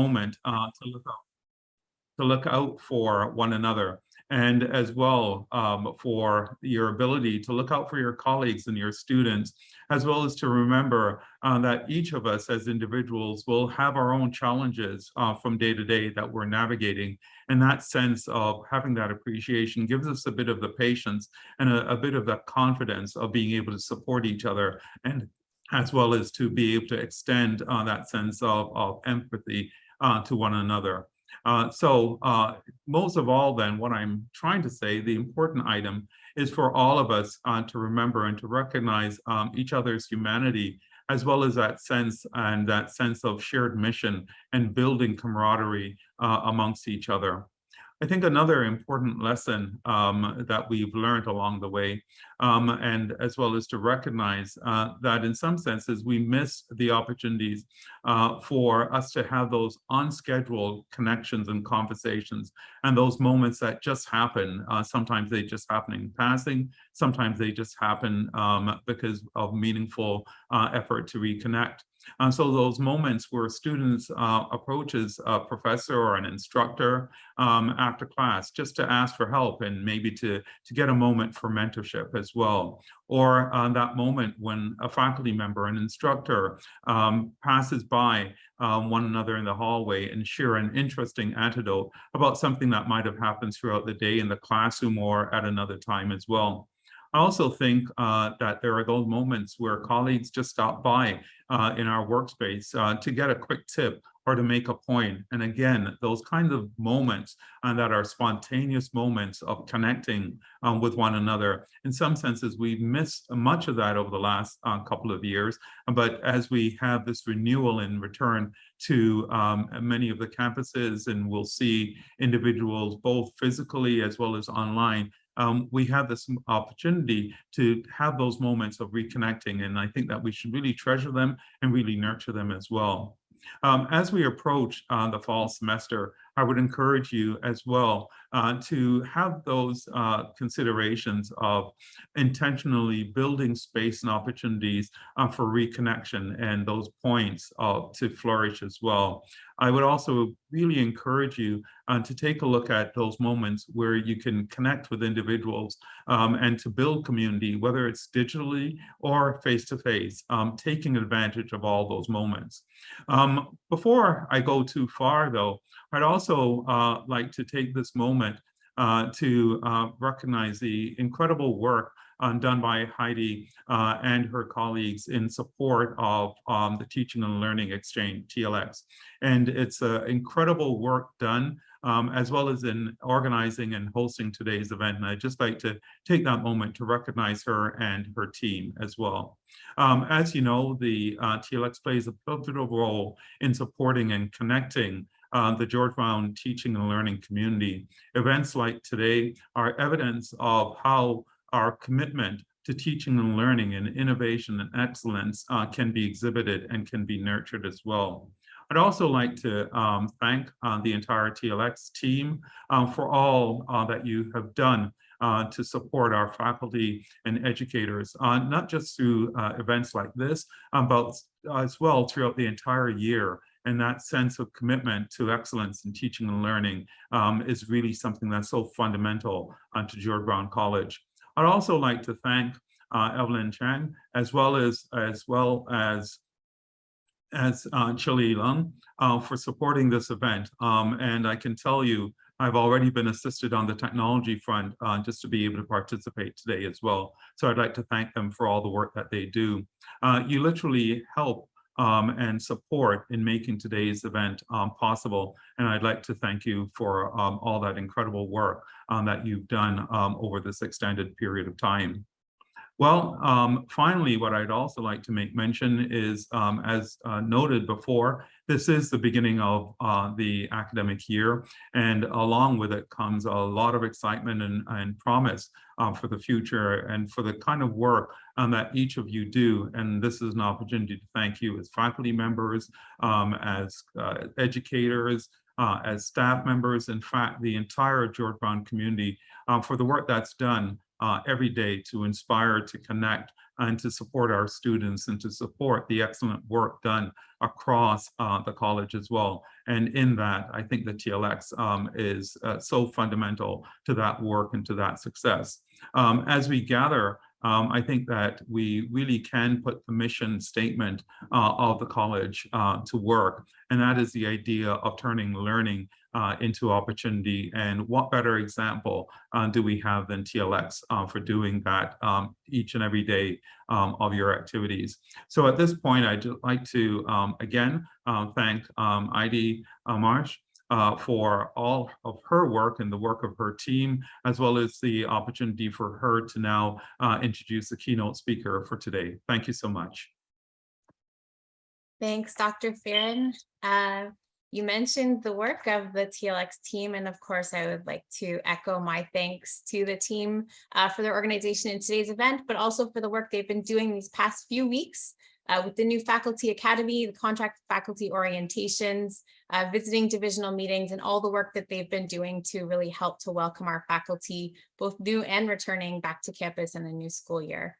moment uh, to look out to look out for one another and as well um, for your ability to look out for your colleagues and your students, as well as to remember uh, that each of us as individuals will have our own challenges uh, from day to day that we're navigating. And that sense of having that appreciation gives us a bit of the patience and a, a bit of the confidence of being able to support each other and as well as to be able to extend uh, that sense of, of empathy uh, to one another. Uh, so uh, most of all then, what I'm trying to say, the important item is for all of us uh, to remember and to recognize um, each other's humanity, as well as that sense and that sense of shared mission and building camaraderie uh, amongst each other. I think another important lesson um, that we've learned along the way, um, and as well as to recognize uh, that in some senses we miss the opportunities uh, for us to have those unscheduled connections and conversations and those moments that just happen. Uh, sometimes they just happen in passing, sometimes they just happen um, because of meaningful uh, effort to reconnect. And so those moments where students uh, approaches a professor or an instructor um, after class just to ask for help and maybe to, to get a moment for mentorship as well. Or uh, that moment when a faculty member, an instructor um, passes by um, one another in the hallway and share an interesting anecdote about something that might have happened throughout the day in the classroom or at another time as well. I also think uh, that there are those moments where colleagues just stop by uh, in our workspace uh, to get a quick tip or to make a point. And again, those kinds of moments uh, that are spontaneous moments of connecting um, with one another. In some senses, we've missed much of that over the last uh, couple of years. But as we have this renewal in return to um, many of the campuses, and we'll see individuals both physically as well as online, um, we have this opportunity to have those moments of reconnecting. And I think that we should really treasure them and really nurture them as well. Um, as we approach uh, the fall semester, I would encourage you as well uh, to have those uh, considerations of intentionally building space and opportunities uh, for reconnection and those points to flourish as well. I would also really encourage you uh, to take a look at those moments where you can connect with individuals um, and to build community, whether it's digitally or face-to-face, -face, um, taking advantage of all those moments. Um, before I go too far, though, I'd also uh, like to take this moment uh, to uh, recognize the incredible work uh, done by Heidi uh, and her colleagues in support of um, the Teaching and Learning Exchange, TLX. And it's uh, incredible work done um, as well as in organizing and hosting today's event. And I'd just like to take that moment to recognize her and her team as well. Um, as you know, the uh, TLX plays a pivotal role in supporting and connecting uh, the George Brown teaching and learning community. Events like today are evidence of how our commitment to teaching and learning and innovation and excellence uh, can be exhibited and can be nurtured as well. I'd also like to um, thank uh, the entire TLX team uh, for all uh, that you have done uh, to support our faculty and educators, uh, not just through events like this, um, but as well throughout the entire year. And that sense of commitment to excellence in teaching and learning um, is really something that's so fundamental to George Brown College. I'd also like to thank Evelyn Chang, as well as, as well as as uh, Chili Lung uh, for supporting this event. Um, and I can tell you, I've already been assisted on the technology front uh, just to be able to participate today as well. So I'd like to thank them for all the work that they do. Uh, you literally help um, and support in making today's event um, possible. And I'd like to thank you for um, all that incredible work um, that you've done um, over this extended period of time. Well, um, finally, what I'd also like to make mention is, as uh, noted before, this is the beginning of uh, the academic year, and along with it comes a lot of excitement and, and promise uh, for the future and for the kind of work um, that each of you do. And this is an opportunity to thank you as faculty members, um, as uh, educators, uh, as staff members, in fact, the entire George Brown community uh, for the work that's done uh, every day to inspire, to connect, and to support our students and to support the excellent work done across uh, the college as well. And in that, I think the TLX um, is uh, so fundamental to that work and to that success. Um, as we gather um, I think that we really can put the mission statement uh, of the college uh, to work, and that is the idea of turning learning uh, into opportunity. And what better example uh, do we have than TLX uh, for doing that um, each and every day um, of your activities. So at this point, I'd like to, um, again, uh, thank um, Heidi Marsh uh, for all of her work and the work of her team, as well as the opportunity for her to now uh, introduce the keynote speaker for today. Thank you so much. Thanks, Dr. Fearon. Uh, you mentioned the work of the TLX team, and of course, I would like to echo my thanks to the team uh, for their organization in today's event, but also for the work they've been doing these past few weeks uh, with the new faculty academy, the contract faculty orientations, uh, visiting divisional meetings, and all the work that they've been doing to really help to welcome our faculty, both new and returning back to campus in the new school year.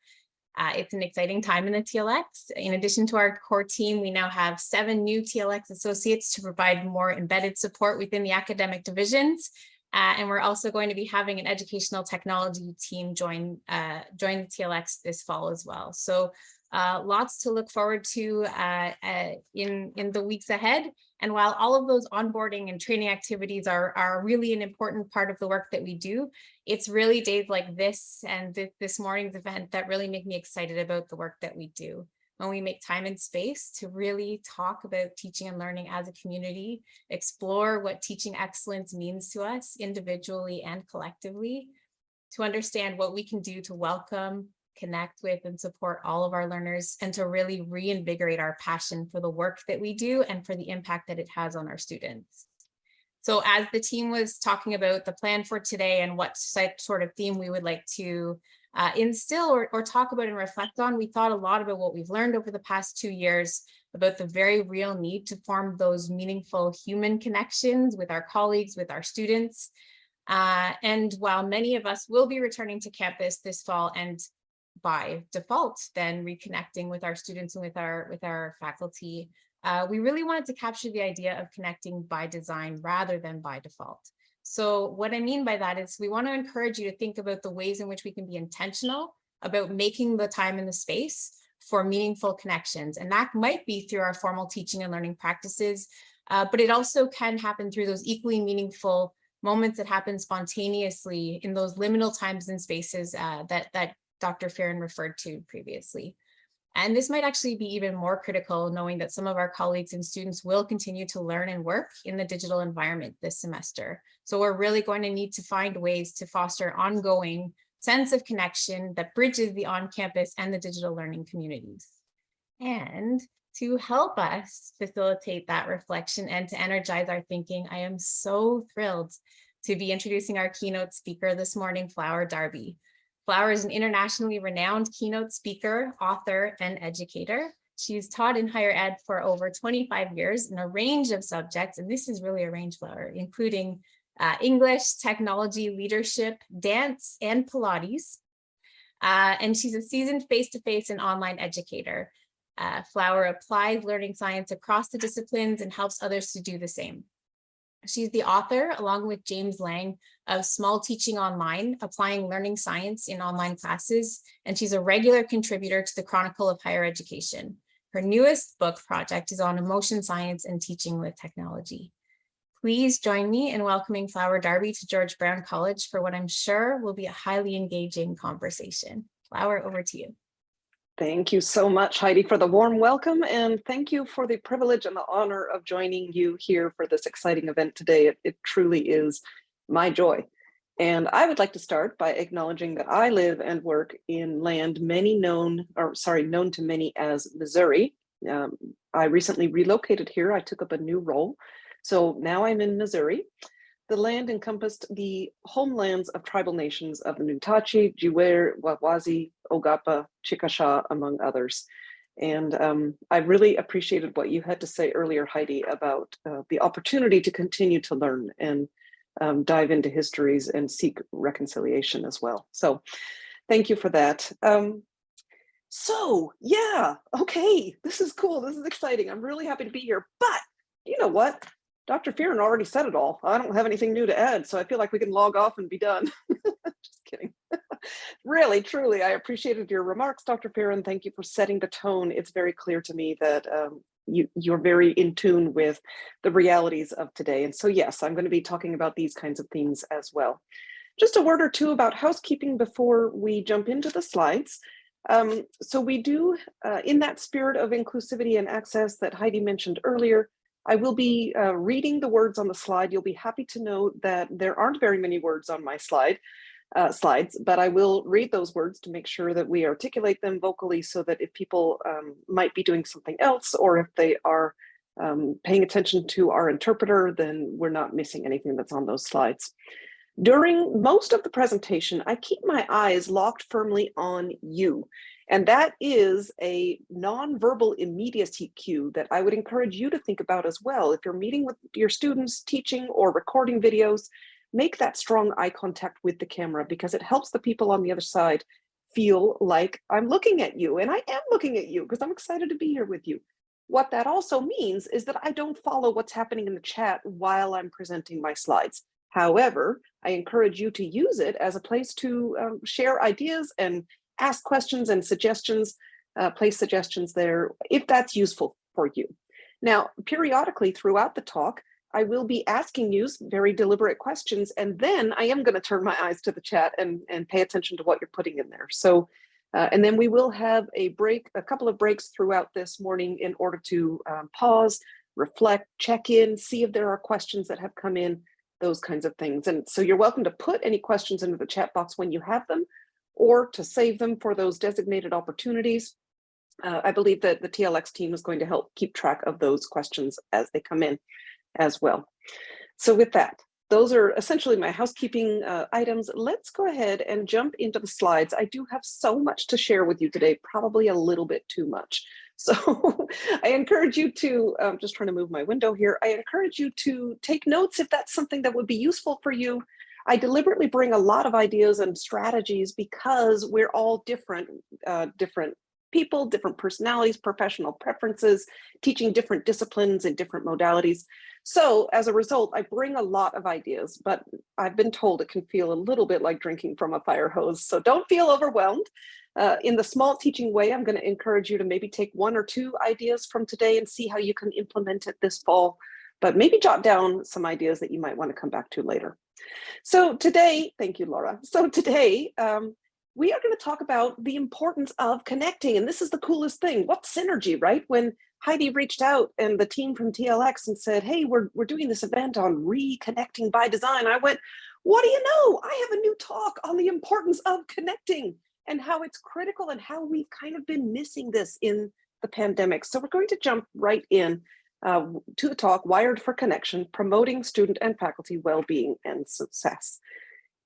Uh, it's an exciting time in the TLX. In addition to our core team, we now have seven new TLX associates to provide more embedded support within the academic divisions. Uh, and we're also going to be having an educational technology team join, uh, join the TLX this fall as well. So uh, lots to look forward to uh, uh, in, in the weeks ahead. And while all of those onboarding and training activities are, are really an important part of the work that we do, it's really days like this and th this morning's event that really make me excited about the work that we do. When we make time and space to really talk about teaching and learning as a community, explore what teaching excellence means to us individually and collectively, to understand what we can do to welcome, connect with and support all of our learners and to really reinvigorate our passion for the work that we do and for the impact that it has on our students. So as the team was talking about the plan for today and what sort of theme we would like to uh, instill or, or talk about and reflect on, we thought a lot about what we've learned over the past two years about the very real need to form those meaningful human connections with our colleagues, with our students. Uh, and while many of us will be returning to campus this fall and by default then reconnecting with our students and with our with our faculty. Uh, we really wanted to capture the idea of connecting by design rather than by default. So what I mean by that is we want to encourage you to think about the ways in which we can be intentional about making the time and the space for meaningful connections. And that might be through our formal teaching and learning practices, uh, but it also can happen through those equally meaningful moments that happen spontaneously in those liminal times and spaces uh, that, that Dr. Fearon referred to previously. And this might actually be even more critical knowing that some of our colleagues and students will continue to learn and work in the digital environment this semester. So we're really going to need to find ways to foster ongoing sense of connection that bridges the on-campus and the digital learning communities. And to help us facilitate that reflection and to energize our thinking, I am so thrilled to be introducing our keynote speaker this morning, Flower Darby. Flower is an internationally renowned keynote speaker, author, and educator. She's taught in higher ed for over 25 years in a range of subjects, and this is really a range flower, including uh, English, technology, leadership, dance, and Pilates. Uh, and she's a seasoned face-to-face -face and online educator. Uh, Flower applies learning science across the disciplines and helps others to do the same. She's the author, along with James Lang, of Small Teaching Online, Applying Learning Science in Online Classes, and she's a regular contributor to the Chronicle of Higher Education. Her newest book project is on emotion science and teaching with technology. Please join me in welcoming Flower Darby to George Brown College for what I'm sure will be a highly engaging conversation. Flower, over to you. Thank you so much, Heidi, for the warm welcome, and thank you for the privilege and the honor of joining you here for this exciting event today. It, it, truly is my joy. And I would like to start by acknowledging that I live and work in land many known, or sorry, known to many as Missouri. Um, I recently relocated here. I took up a new role. So now I'm in Missouri. The land encompassed the homelands of tribal nations of the Nutachi, Jiwere, Wawazi, Ogapa, Chickasha, among others. And um, I really appreciated what you had to say earlier, Heidi, about uh, the opportunity to continue to learn and um, dive into histories and seek reconciliation as well. So thank you for that. Um, So yeah, okay, this is cool. This is exciting. I'm really happy to be here. But you know what? Dr. Fearon already said it all. I don't have anything new to add, so I feel like we can log off and be done. Just kidding. really, truly, I appreciated your remarks, Dr. Fearon. Thank you for setting the tone. It's very clear to me that um, you, you're very in tune with the realities of today. And so yes, I'm going to be talking about these kinds of themes as well. Just a word or two about housekeeping before we jump into the slides. Um, so we do, uh, in that spirit of inclusivity and access that Heidi mentioned earlier, I will be uh, reading the words on the slide. You'll be happy to know that there aren't very many words on my slide uh, slides, but I will read those words to make sure that we articulate them vocally so that if people um, might be doing something else or if they are um, paying attention to our interpreter, then we're not missing anything that's on those slides. During most of the presentation, I keep my eyes locked firmly on you. And that is a nonverbal immediacy cue that I would encourage you to think about as well. If you're meeting with your students, teaching or recording videos, make that strong eye contact with the camera because it helps the people on the other side feel like I'm looking at you and I am looking at you because I'm excited to be here with you. What that also means is that I don't follow what's happening in the chat while I'm presenting my slides. However, I encourage you to use it as a place to um, share ideas and ask questions and suggestions, uh, place suggestions there if that's useful for you. Now, periodically throughout the talk, I will be asking you very deliberate questions, and then I am going to turn my eyes to the chat and, and pay attention to what you're putting in there. So, uh, and then we will have a break, a couple of breaks throughout this morning in order to um, pause, reflect, check in, see if there are questions that have come in, those kinds of things. And so you're welcome to put any questions into the chat box when you have them, or to save them for those designated opportunities. Uh, I believe that the TLX team is going to help keep track of those questions as they come in as well. So with that, those are essentially my housekeeping uh, items. Let's go ahead and jump into the slides. I do have so much to share with you today, probably a little bit too much. So I encourage you to, I'm just trying to move my window here. I encourage you to take notes if that's something that would be useful for you. I deliberately bring a lot of ideas and strategies because we're all different, uh, different people, different personalities, professional preferences, teaching different disciplines and different modalities. So as a result, I bring a lot of ideas, but I've been told it can feel a little bit like drinking from a fire hose. So don't feel overwhelmed. Uh, in the small teaching way, I'm going to encourage you to maybe take one or two ideas from today and see how you can implement it this fall, but maybe jot down some ideas that you might want to come back to later. So today, thank you, Laura. So today, um, we are going to talk about the importance of connecting. And this is the coolest thing. What synergy, right? When Heidi reached out and the team from TLX and said, hey, we're, we're doing this event on reconnecting by design. I went, what do you know? I have a new talk on the importance of connecting and how it's critical and how we've kind of been missing this in the pandemic. So we're going to jump right in uh, to the talk, Wired for Connection, Promoting Student and Faculty Wellbeing and Success.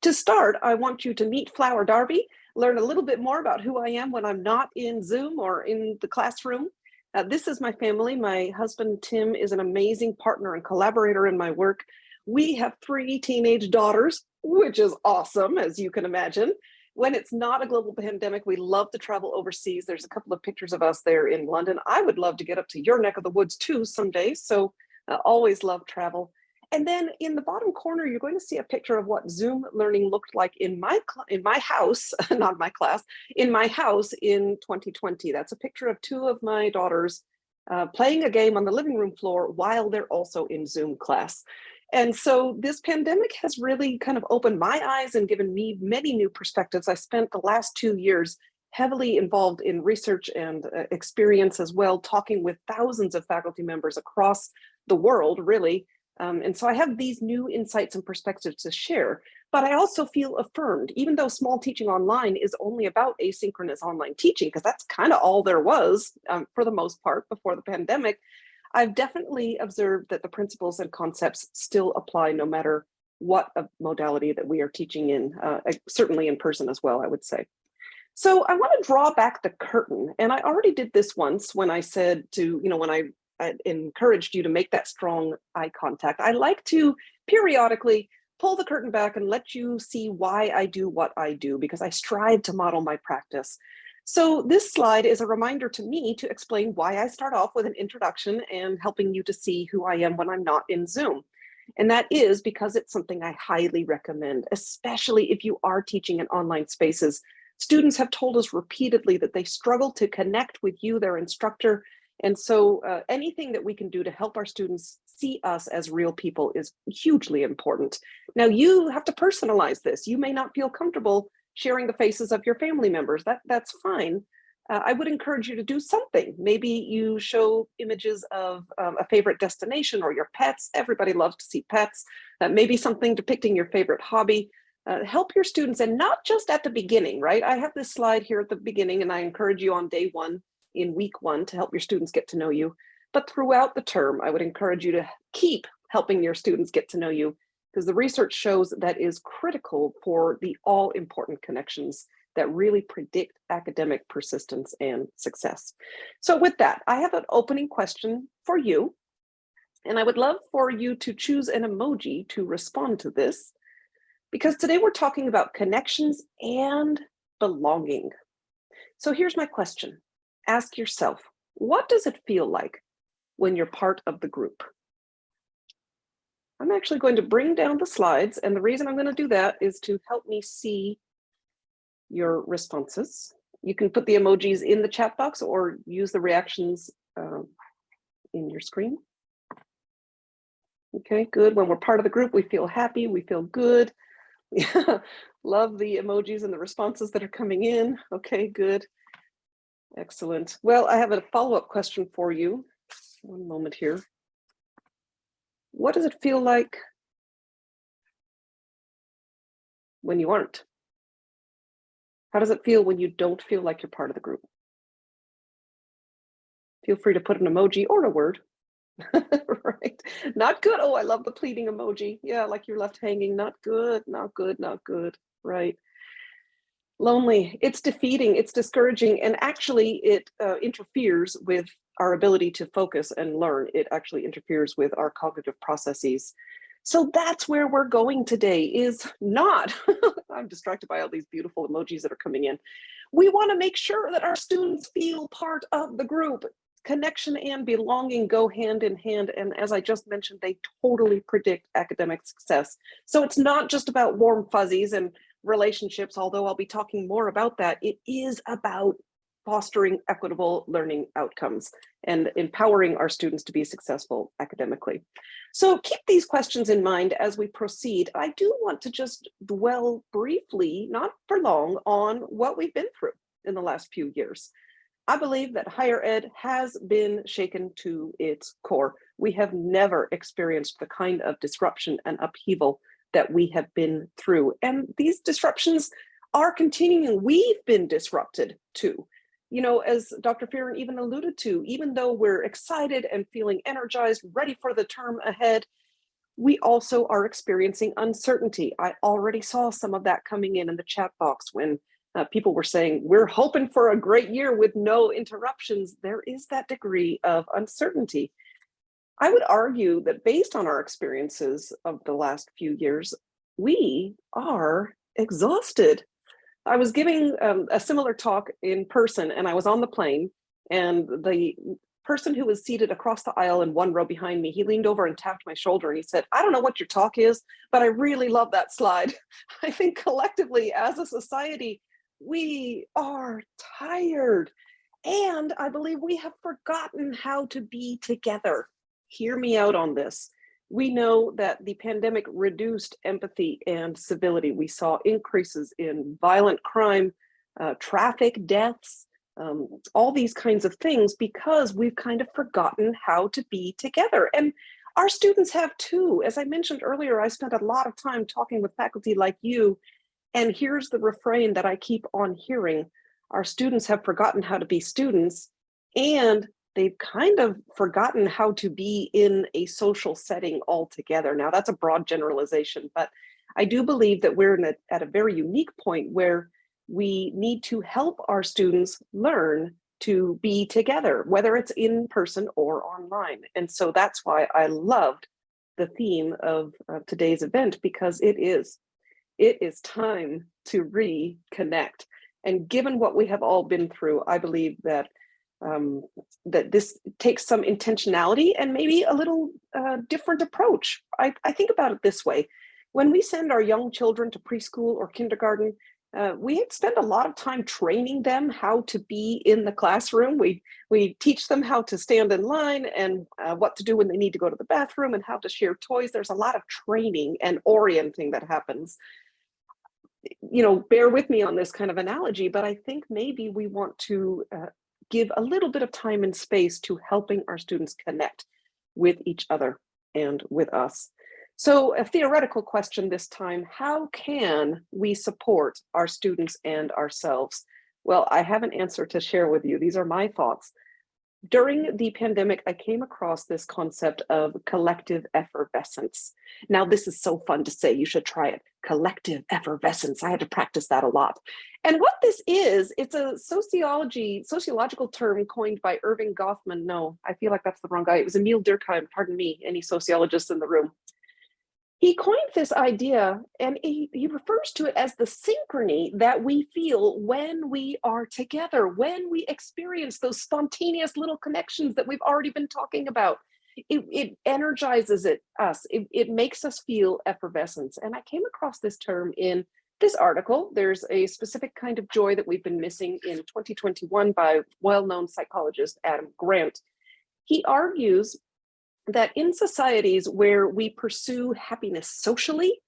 To start, I want you to meet Flower Darby, learn a little bit more about who I am when I'm not in Zoom or in the classroom. Uh, this is my family. My husband, Tim, is an amazing partner and collaborator in my work. We have three teenage daughters, which is awesome, as you can imagine when it's not a global pandemic, we love to travel overseas. There's a couple of pictures of us there in London. I would love to get up to your neck of the woods too someday. So uh, always love travel. And then in the bottom corner, you're going to see a picture of what Zoom learning looked like in my in my house, not my class, in my house in 2020. That's a picture of two of my daughters uh, playing a game on the living room floor while they're also in Zoom class. And so this pandemic has really kind of opened my eyes and given me many new perspectives. I spent the last two years heavily involved in research and uh, experience as well, talking with thousands of faculty members across the world, really. Um, and so I have these new insights and perspectives to share, but I also feel affirmed, even though small teaching online is only about asynchronous online teaching, because that's kind of all there was um, for the most part before the pandemic, I've definitely observed that the principles and concepts still apply no matter what modality that we are teaching in, uh, certainly in person as well, I would say. So I want to draw back the curtain, and I already did this once when I said to, you know, when I, I encouraged you to make that strong eye contact. I like to periodically pull the curtain back and let you see why I do what I do, because I strive to model my practice So this slide is a reminder to me to explain why I start off with an introduction and helping you to see who I am when I'm not in Zoom. And that is because it's something I highly recommend, especially if you are teaching in online spaces. Students have told us repeatedly that they struggle to connect with you, their instructor. And so uh, anything that we can do to help our students see us as real people is hugely important. Now you have to personalize this. You may not feel comfortable sharing the faces of your family members. That, that's fine. Uh, I would encourage you to do something. Maybe you show images of um, a favorite destination or your pets. Everybody loves to see pets. Uh, maybe something depicting your favorite hobby. Uh, help your students and not just at the beginning, right? I have this slide here at the beginning and I encourage you on day one in week one to help your students get to know you. But throughout the term, I would encourage you to keep helping your students get to know you because the research shows that is critical for the all important connections that really predict academic persistence and success. So with that, I have an opening question for you. And I would love for you to choose an emoji to respond to this, because today we're talking about connections and belonging. So here's my question. Ask yourself, what does it feel like when you're part of the group? I'm actually going to bring down the slides. And the reason I'm going to do that is to help me see your responses. You can put the emojis in the chat box or use the reactions um, in your screen. Okay, good. When we're part of the group, we feel happy, we feel good. Love the emojis and the responses that are coming in. Okay, good. Excellent. Well, I have a follow-up question for you. One moment here. What does it feel like when you aren't? How does it feel when you don't feel like you're part of the group? Feel free to put an emoji or a word. right? Not good. Oh, I love the pleading emoji. Yeah, like you're left hanging. Not good, not good, not good. Right. Lonely. It's defeating. It's discouraging. And actually, it uh, interferes with our ability to focus and learn. It actually interferes with our cognitive processes. So that's where we're going today is not, I'm distracted by all these beautiful emojis that are coming in. We wanna make sure that our students feel part of the group. Connection and belonging go hand in hand. And as I just mentioned, they totally predict academic success. So it's not just about warm fuzzies and relationships, although I'll be talking more about that. It is about fostering equitable learning outcomes and empowering our students to be successful academically. So keep these questions in mind as we proceed. I do want to just dwell briefly, not for long, on what we've been through in the last few years. I believe that higher ed has been shaken to its core. We have never experienced the kind of disruption and upheaval that we have been through. And these disruptions are continuing. We've been disrupted too you know, as Dr. Fearon even alluded to, even though we're excited and feeling energized, ready for the term ahead, we also are experiencing uncertainty. I already saw some of that coming in in the chat box when uh, people were saying, we're hoping for a great year with no interruptions. There is that degree of uncertainty. I would argue that based on our experiences of the last few years, we are exhausted. I was giving um, a similar talk in person and I was on the plane and the person who was seated across the aisle in one row behind me, he leaned over and tapped my shoulder and he said, I don't know what your talk is, but I really love that slide. I think collectively as a society, we are tired. And I believe we have forgotten how to be together. Hear me out on this we know that the pandemic reduced empathy and civility. We saw increases in violent crime, uh, traffic deaths, um, all these kinds of things because we've kind of forgotten how to be together. And our students have too. As I mentioned earlier, I spent a lot of time talking with faculty like you, and here's the refrain that I keep on hearing. Our students have forgotten how to be students and they've kind of forgotten how to be in a social setting altogether. Now that's a broad generalization, but I do believe that we're a, at a very unique point where we need to help our students learn to be together, whether it's in person or online. And so that's why I loved the theme of, of today's event because it is, it is time to reconnect. And given what we have all been through, I believe that um, that this takes some intentionality and maybe a little uh, different approach. I, I think about it this way. When we send our young children to preschool or kindergarten, uh, we spend a lot of time training them how to be in the classroom. We, we teach them how to stand in line and uh, what to do when they need to go to the bathroom and how to share toys. There's a lot of training and orienting that happens. You know, bear with me on this kind of analogy, but I think maybe we want to uh, give a little bit of time and space to helping our students connect with each other and with us. So a theoretical question this time, how can we support our students and ourselves? Well, I have an answer to share with you. These are my thoughts. During the pandemic, I came across this concept of collective effervescence. Now, this is so fun to say, you should try it. Collective effervescence. I had to practice that a lot. And what this is, it's a sociology, sociological term coined by Erving Goffman. No, I feel like that's the wrong guy. It was Emile Durkheim, pardon me, any sociologists in the room. He coined this idea and he, he refers to it as the synchrony that we feel when we are together, when we experience those spontaneous little connections that we've already been talking about. It, it energizes it, us, it, it makes us feel effervescence. And I came across this term in this article. There's a specific kind of joy that we've been missing in 2021 by well-known psychologist Adam Grant. He argues that in societies where we pursue happiness socially,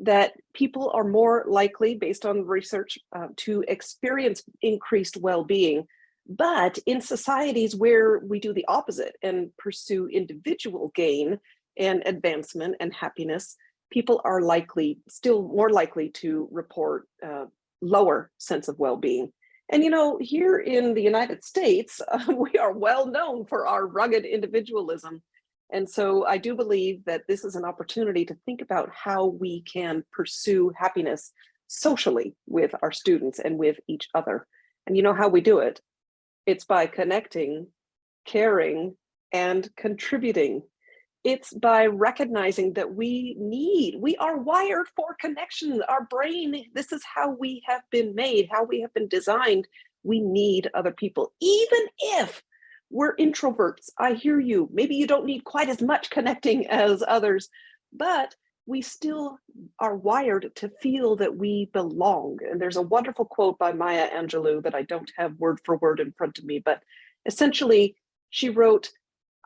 that people are more likely, based on research, uh, to experience increased well-being. But in societies where we do the opposite and pursue individual gain and advancement and happiness, people are likely, still more likely to report uh, lower sense of well-being. And you know, here in the United States, uh, we are well known for our rugged individualism. And so I do believe that this is an opportunity to think about how we can pursue happiness socially with our students and with each other. And you know how we do it? It's by connecting, caring, and contributing. It's by recognizing that we need, we are wired for connection. Our brain, this is how we have been made, how we have been designed. We need other people, even if we're introverts. I hear you. Maybe you don't need quite as much connecting as others, but we still are wired to feel that we belong. And there's a wonderful quote by Maya Angelou that I don't have word for word in front of me, but essentially she wrote,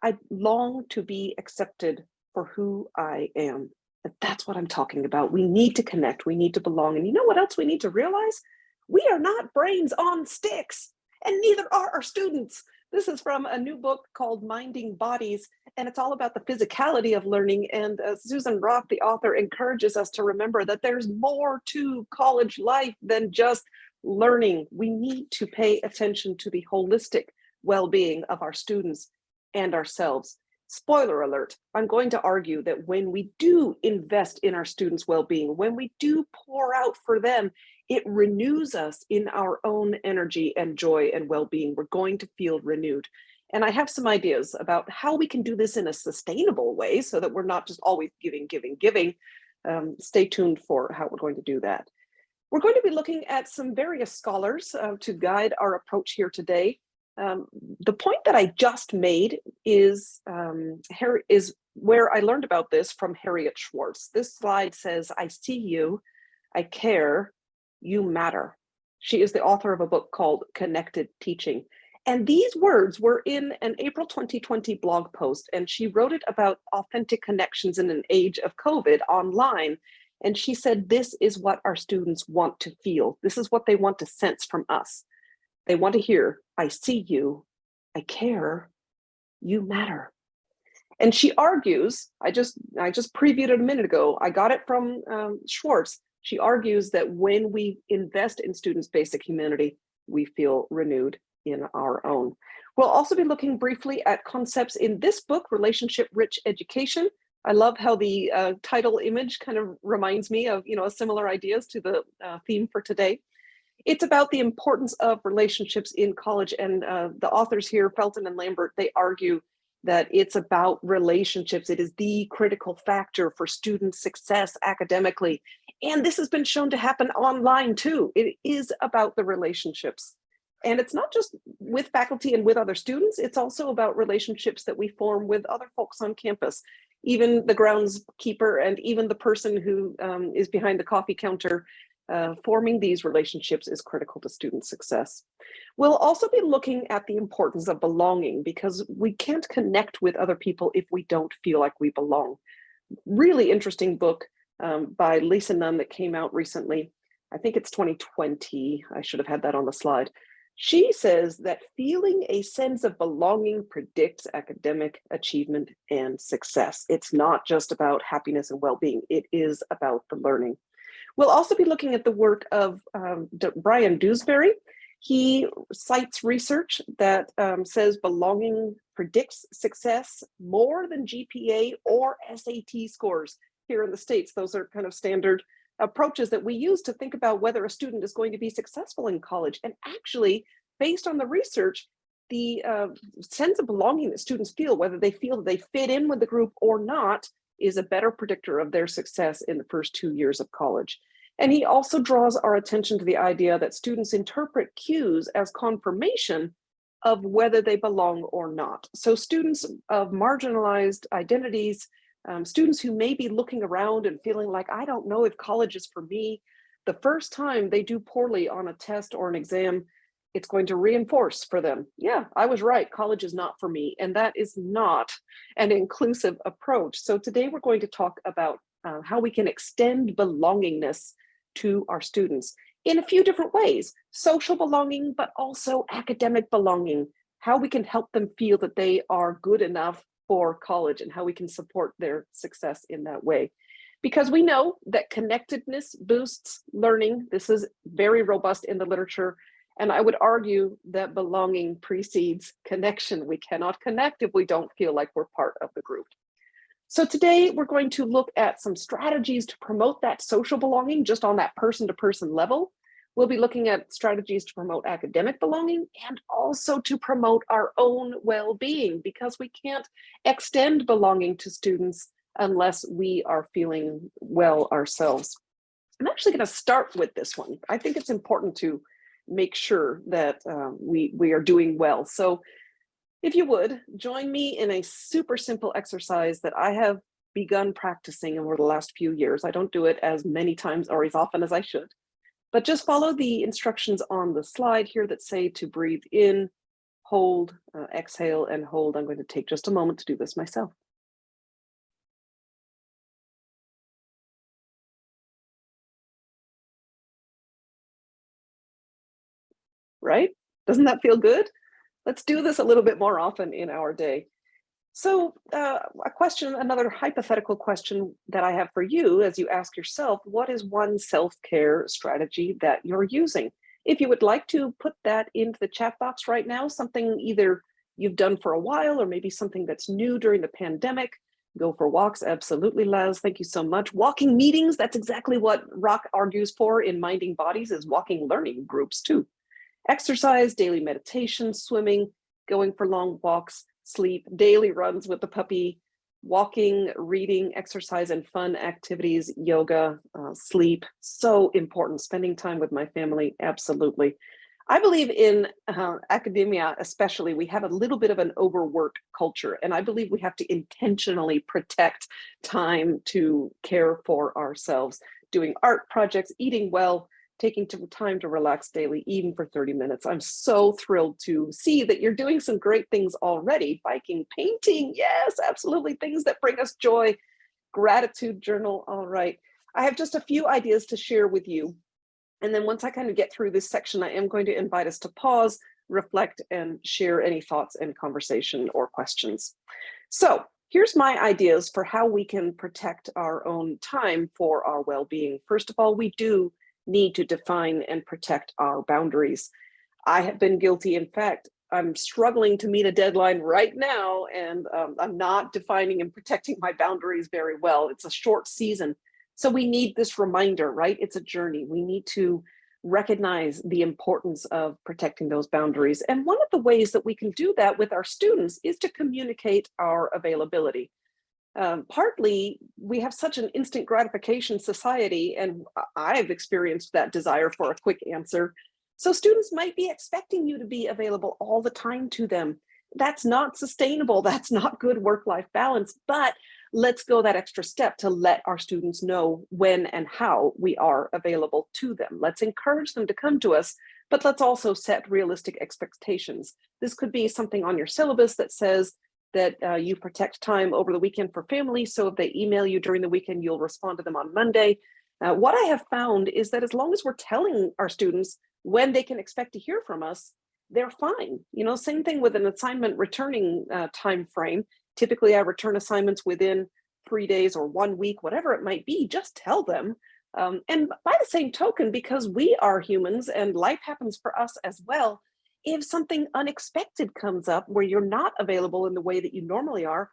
I long to be accepted for who I am. And that's what I'm talking about. We need to connect, we need to belong. And you know what else we need to realize? We are not brains on sticks and neither are our students. This is from a new book called Minding Bodies, and it's all about the physicality of learning. And uh, Susan Hrach, the author, encourages us to remember that there's more to college life than just learning. We need to pay attention to the holistic well-being of our students and ourselves. Spoiler alert, I'm going to argue that when we do invest in our students' well-being, when we do pour out for them, it renews us in our own energy and joy and well-being. We're going to feel renewed. And I have some ideas about how we can do this in a sustainable way so that we're not just always giving, giving, giving. Um, stay tuned for how we're going to do that. We're going to be looking at some various scholars uh, to guide our approach here today. Um, the point that I just made is, um, is where I learned about this from Harriet Schwartz. This slide says, I see you, I care, you matter. She is the author of a book called Connected Teaching. And these words were in an April 2020 blog post, and she wrote it about authentic connections in an age of COVID online. And she said, this is what our students want to feel. This is what they want to sense from us. They want to hear, I see you, I care, you matter. And she argues, I just, I just previewed it a minute ago, I got it from um, Schwartz, she argues that when we invest in students' basic humanity, we feel renewed in our own. We'll also be looking briefly at concepts in this book, Relationship Rich Education. I love how the uh, title image kind of reminds me of, you know, similar ideas to the uh, theme for today. It's about the importance of relationships in college and uh, the authors here, Felten and Lambert, they argue that it's about relationships. It is the critical factor for student success academically. And this has been shown to happen online too. It is about the relationships. And it's not just with faculty and with other students, it's also about relationships that we form with other folks on campus, even the groundskeeper and even the person who um, is behind the coffee counter. Uh, forming these relationships is critical to student success. We'll also be looking at the importance of belonging because we can't connect with other people if we don't feel like we belong. Really interesting book um, by Lisa Nunn that came out recently. I think it's 2020. I should have had that on the slide. She says that feeling a sense of belonging predicts academic achievement and success. It's not just about happiness and well-being, it is about the learning. We'll also be looking at the work of um, Bryan Dewsbury. He cites research that um, says belonging predicts success more than GPA or SAT scores here in the States. Those are kind of standard approaches that we use to think about whether a student is going to be successful in college. And actually, based on the research, the uh, sense of belonging that students feel, whether they feel that they fit in with the group or not, is a better predictor of their success in the first two years of college. And he also draws our attention to the idea that students interpret cues as confirmation of whether they belong or not. So students of marginalized identities um, students who may be looking around and feeling like, I don't know if college is for me, the first time they do poorly on a test or an exam, it's going to reinforce for them, yeah, I was right, college is not for me. And that is not an inclusive approach. So today we're going to talk about uh, how we can extend belongingness to our students in a few different ways, social belonging, but also academic belonging, how we can help them feel that they are good enough for college and how we can support their success in that way. Because we know that connectedness boosts learning. This is very robust in the literature. And I would argue that belonging precedes connection. We cannot connect if we don't feel like we're part of the group. So today we're going to look at some strategies to promote that social belonging just on that person to person level. We'll be looking at strategies to promote academic belonging and also to promote our own well-being because we can't extend belonging to students unless we are feeling well ourselves. I'm actually going to start with this one. I think it's important to make sure that um, we, we are doing well. So if you would, join me in a super simple exercise that I have begun practicing over the last few years. I don't do it as many times or as often as I should. But just follow the instructions on the slide here that say to breathe in, hold, uh, exhale, and hold. I'm going to take just a moment to do this myself. Right? Doesn't that feel good? Let's do this a little bit more often in our day. So uh, a question, another hypothetical question that I have for you as you ask yourself, what is one self-care strategy that you're using? If you would like to put that into the chat box right now, something either you've done for a while or maybe something that's new during the pandemic, go for walks, absolutely Laz, thank you so much. Walking meetings, that's exactly what Hrach argues for in Minding Bodies is walking learning groups too. Exercise, daily meditation, swimming, going for long walks, sleep, daily runs with the puppy, walking, reading, exercise, and fun activities, yoga, uh, sleep, so important. Spending time with my family, absolutely. I believe in uh, academia, especially, we have a little bit of an overwork culture, and I believe we have to intentionally protect time to care for ourselves, doing art projects, eating well, taking time to relax daily, even for 30 minutes. I'm so thrilled to see that you're doing some great things already. Biking, painting, yes, absolutely. Things that bring us joy. Gratitude journal, all right. I have just a few ideas to share with you. And then once I kind of get through this section, I am going to invite us to pause, reflect, and share any thoughts and conversation or questions. So here's my ideas for how we can protect our own time for our well-being. First of all, we do need to define and protect our boundaries. I have been guilty. In fact, I'm struggling to meet a deadline right now, and um, I'm not defining and protecting my boundaries very well. It's a short season. So we need this reminder, right? It's a journey. We need to recognize the importance of protecting those boundaries. And one of the ways that we can do that with our students is to communicate our availability. Um, partly, we have such an instant gratification society, and I've experienced that desire for a quick answer. So students might be expecting you to be available all the time to them. That's not sustainable. That's not good work-life balance, but let's go that extra step to let our students know when and how we are available to them. Let's encourage them to come to us, but let's also set realistic expectations. This could be something on your syllabus that says that uh, you protect time over the weekend for family. So if they email you during the weekend, you'll respond to them on Monday. Uh, what I have found is that as long as we're telling our students when they can expect to hear from us, they're fine. You know, same thing with an assignment returning uh, time frame. Typically, I return assignments within three days or one week, whatever it might be, just tell them. Um, and by the same token, because we are humans and life happens for us as well, if something unexpected comes up where you're not available in the way that you normally are,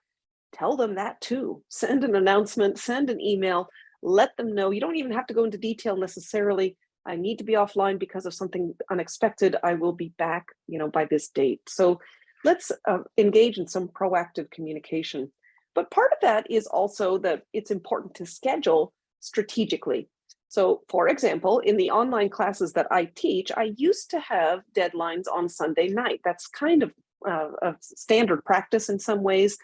tell them that too. Send an announcement, send an email, let them know. You don't even have to go into detail necessarily. I need to be offline because of something unexpected. I will be back, you know, by this date. So let's uh, engage in some proactive communication. But part of that is also that it's important to schedule strategically. So for example, in the online classes that I teach, I used to have deadlines on Sunday night. That's kind of uh, a standard practice in some ways.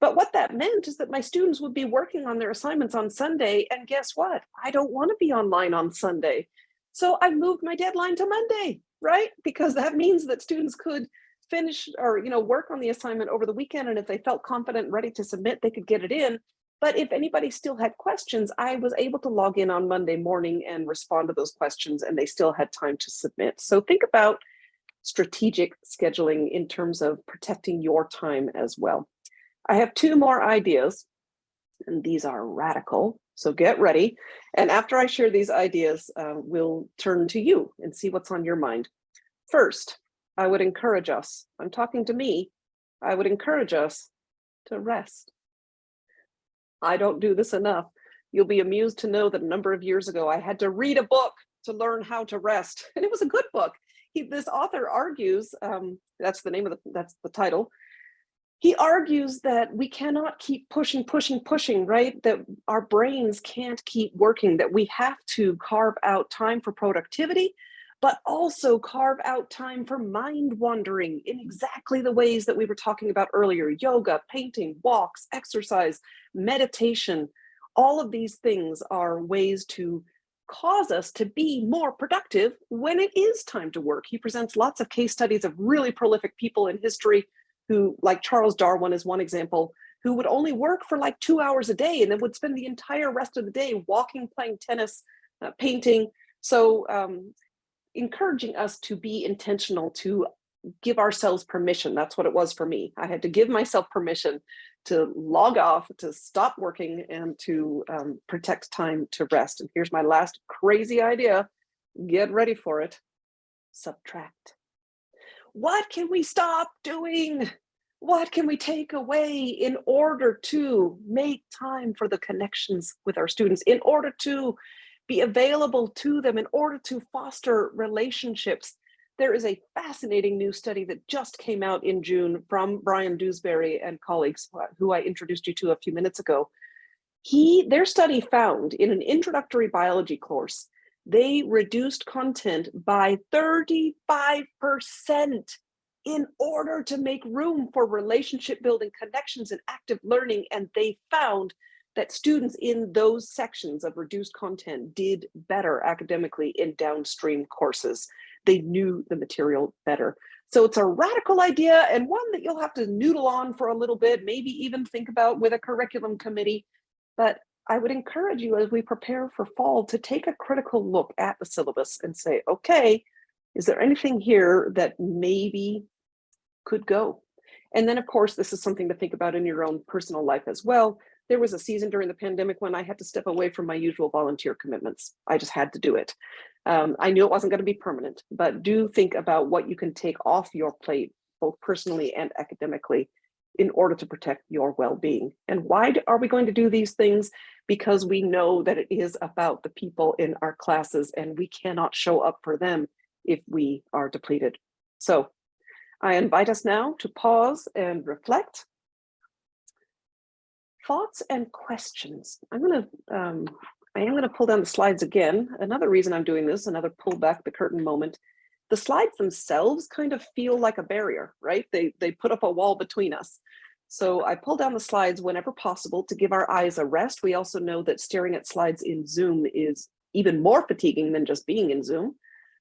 But what that meant is that my students would be working on their assignments on Sunday. And guess what? I don't want to be online on Sunday. So I moved my deadline to Monday, right? Because that means that students could finish or you know work on the assignment over the weekend. And if they felt confident and ready to submit, they could get it in. But if anybody still had questions, I was able to log in on Monday morning and respond to those questions and they still had time to submit. So think about strategic scheduling in terms of protecting your time as well. I have two more ideas and these are radical. So get ready. And after I share these ideas, uh, we'll turn to you and see what's on your mind. First, I would encourage us, I'm talking to me, I would encourage us to rest. I don't do this enough. You'll be amused to know that a number of years ago, I had to read a book to learn how to rest. And it was a good book. He, this author argues, um, that's the name of the, that's the title. He argues that we cannot keep pushing, pushing, pushing, right? That our brains can't keep working, that we have to carve out time for productivity, but also carve out time for mind wandering in exactly the ways that we were talking about earlier, yoga, painting, walks, exercise, meditation. All of these things are ways to cause us to be more productive when it is time to work. He presents lots of case studies of really prolific people in history who, like Charles Darwin is one example, who would only work for like two hours a day and then would spend the entire rest of the day walking, playing tennis, uh, painting. So um, encouraging us to be intentional, to give ourselves permission. That's what it was for me. I had to give myself permission to log off, to stop working and to um, protect time to rest. And here's my last crazy idea. Get ready for it. Subtract. What can we stop doing? What can we take away in order to make time for the connections with our students, in order to be available to them in order to foster relationships. There is a fascinating new study that just came out in June from Bryan Dewsbury and colleagues uh, who I introduced you to a few minutes ago. He, their study found in an introductory biology course, they reduced content by 35% in order to make room for relationship building connections and active learning. And they found that students in those sections of reduced content did better academically in downstream courses. They knew the material better. So it's a radical idea and one that you'll have to noodle on for a little bit, maybe even think about with a curriculum committee. But I would encourage you as we prepare for fall to take a critical look at the syllabus and say, okay, is there anything here that maybe could go? And then of course, this is something to think about in your own personal life as well there was a season during the pandemic when I had to step away from my usual volunteer commitments. I just had to do it. Um, I knew it wasn't going to be permanent, but do think about what you can take off your plate, both personally and academically, in order to protect your well-being. And why are we going to do these things? Because we know that it is about the people in our classes and we cannot show up for them if we are depleted. So I invite us now to pause and reflect. Thoughts and questions. I'm gonna, um, I am gonna pull down the slides again. Another reason I'm doing this, another pull back the curtain moment. The slides themselves kind of feel like a barrier, right? They, they put up a wall between us. So I pull down the slides whenever possible to give our eyes a rest. We also know that staring at slides in Zoom is even more fatiguing than just being in Zoom.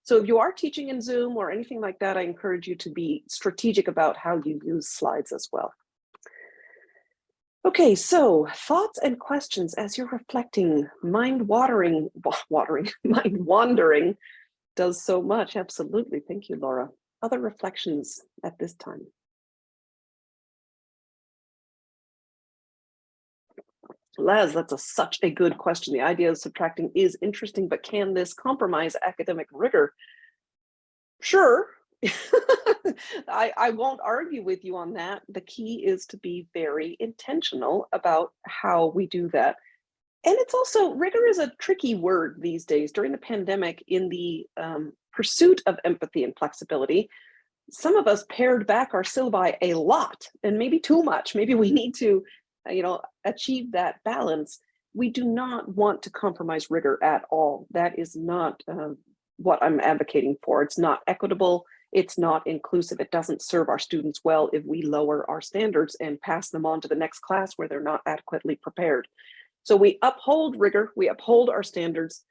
So if you are teaching in Zoom or anything like that, I encourage you to be strategic about how you use slides as well. Okay, so thoughts and questions as you're reflecting, mind watering, watering, mind wandering does so much. Absolutely. Thank you, Laura. Other reflections at this time? Les, that's a, such a good question. The idea of subtracting is interesting, but can this compromise academic rigor? Sure. I, I won't argue with you on that. The key is to be very intentional about how we do that. And it's also, rigor is a tricky word these days. During the pandemic, in the um, pursuit of empathy and flexibility, some of us pared back our syllabi a lot and maybe too much. Maybe we need to uh, you know, achieve that balance, we do not want to compromise rigor at all. That is not uh, what I'm advocating for. It's not equitable. It's not inclusive. It doesn't serve our students well if we lower our standards and pass them on to the next class where they're not adequately prepared. So we uphold rigor, we uphold our standards,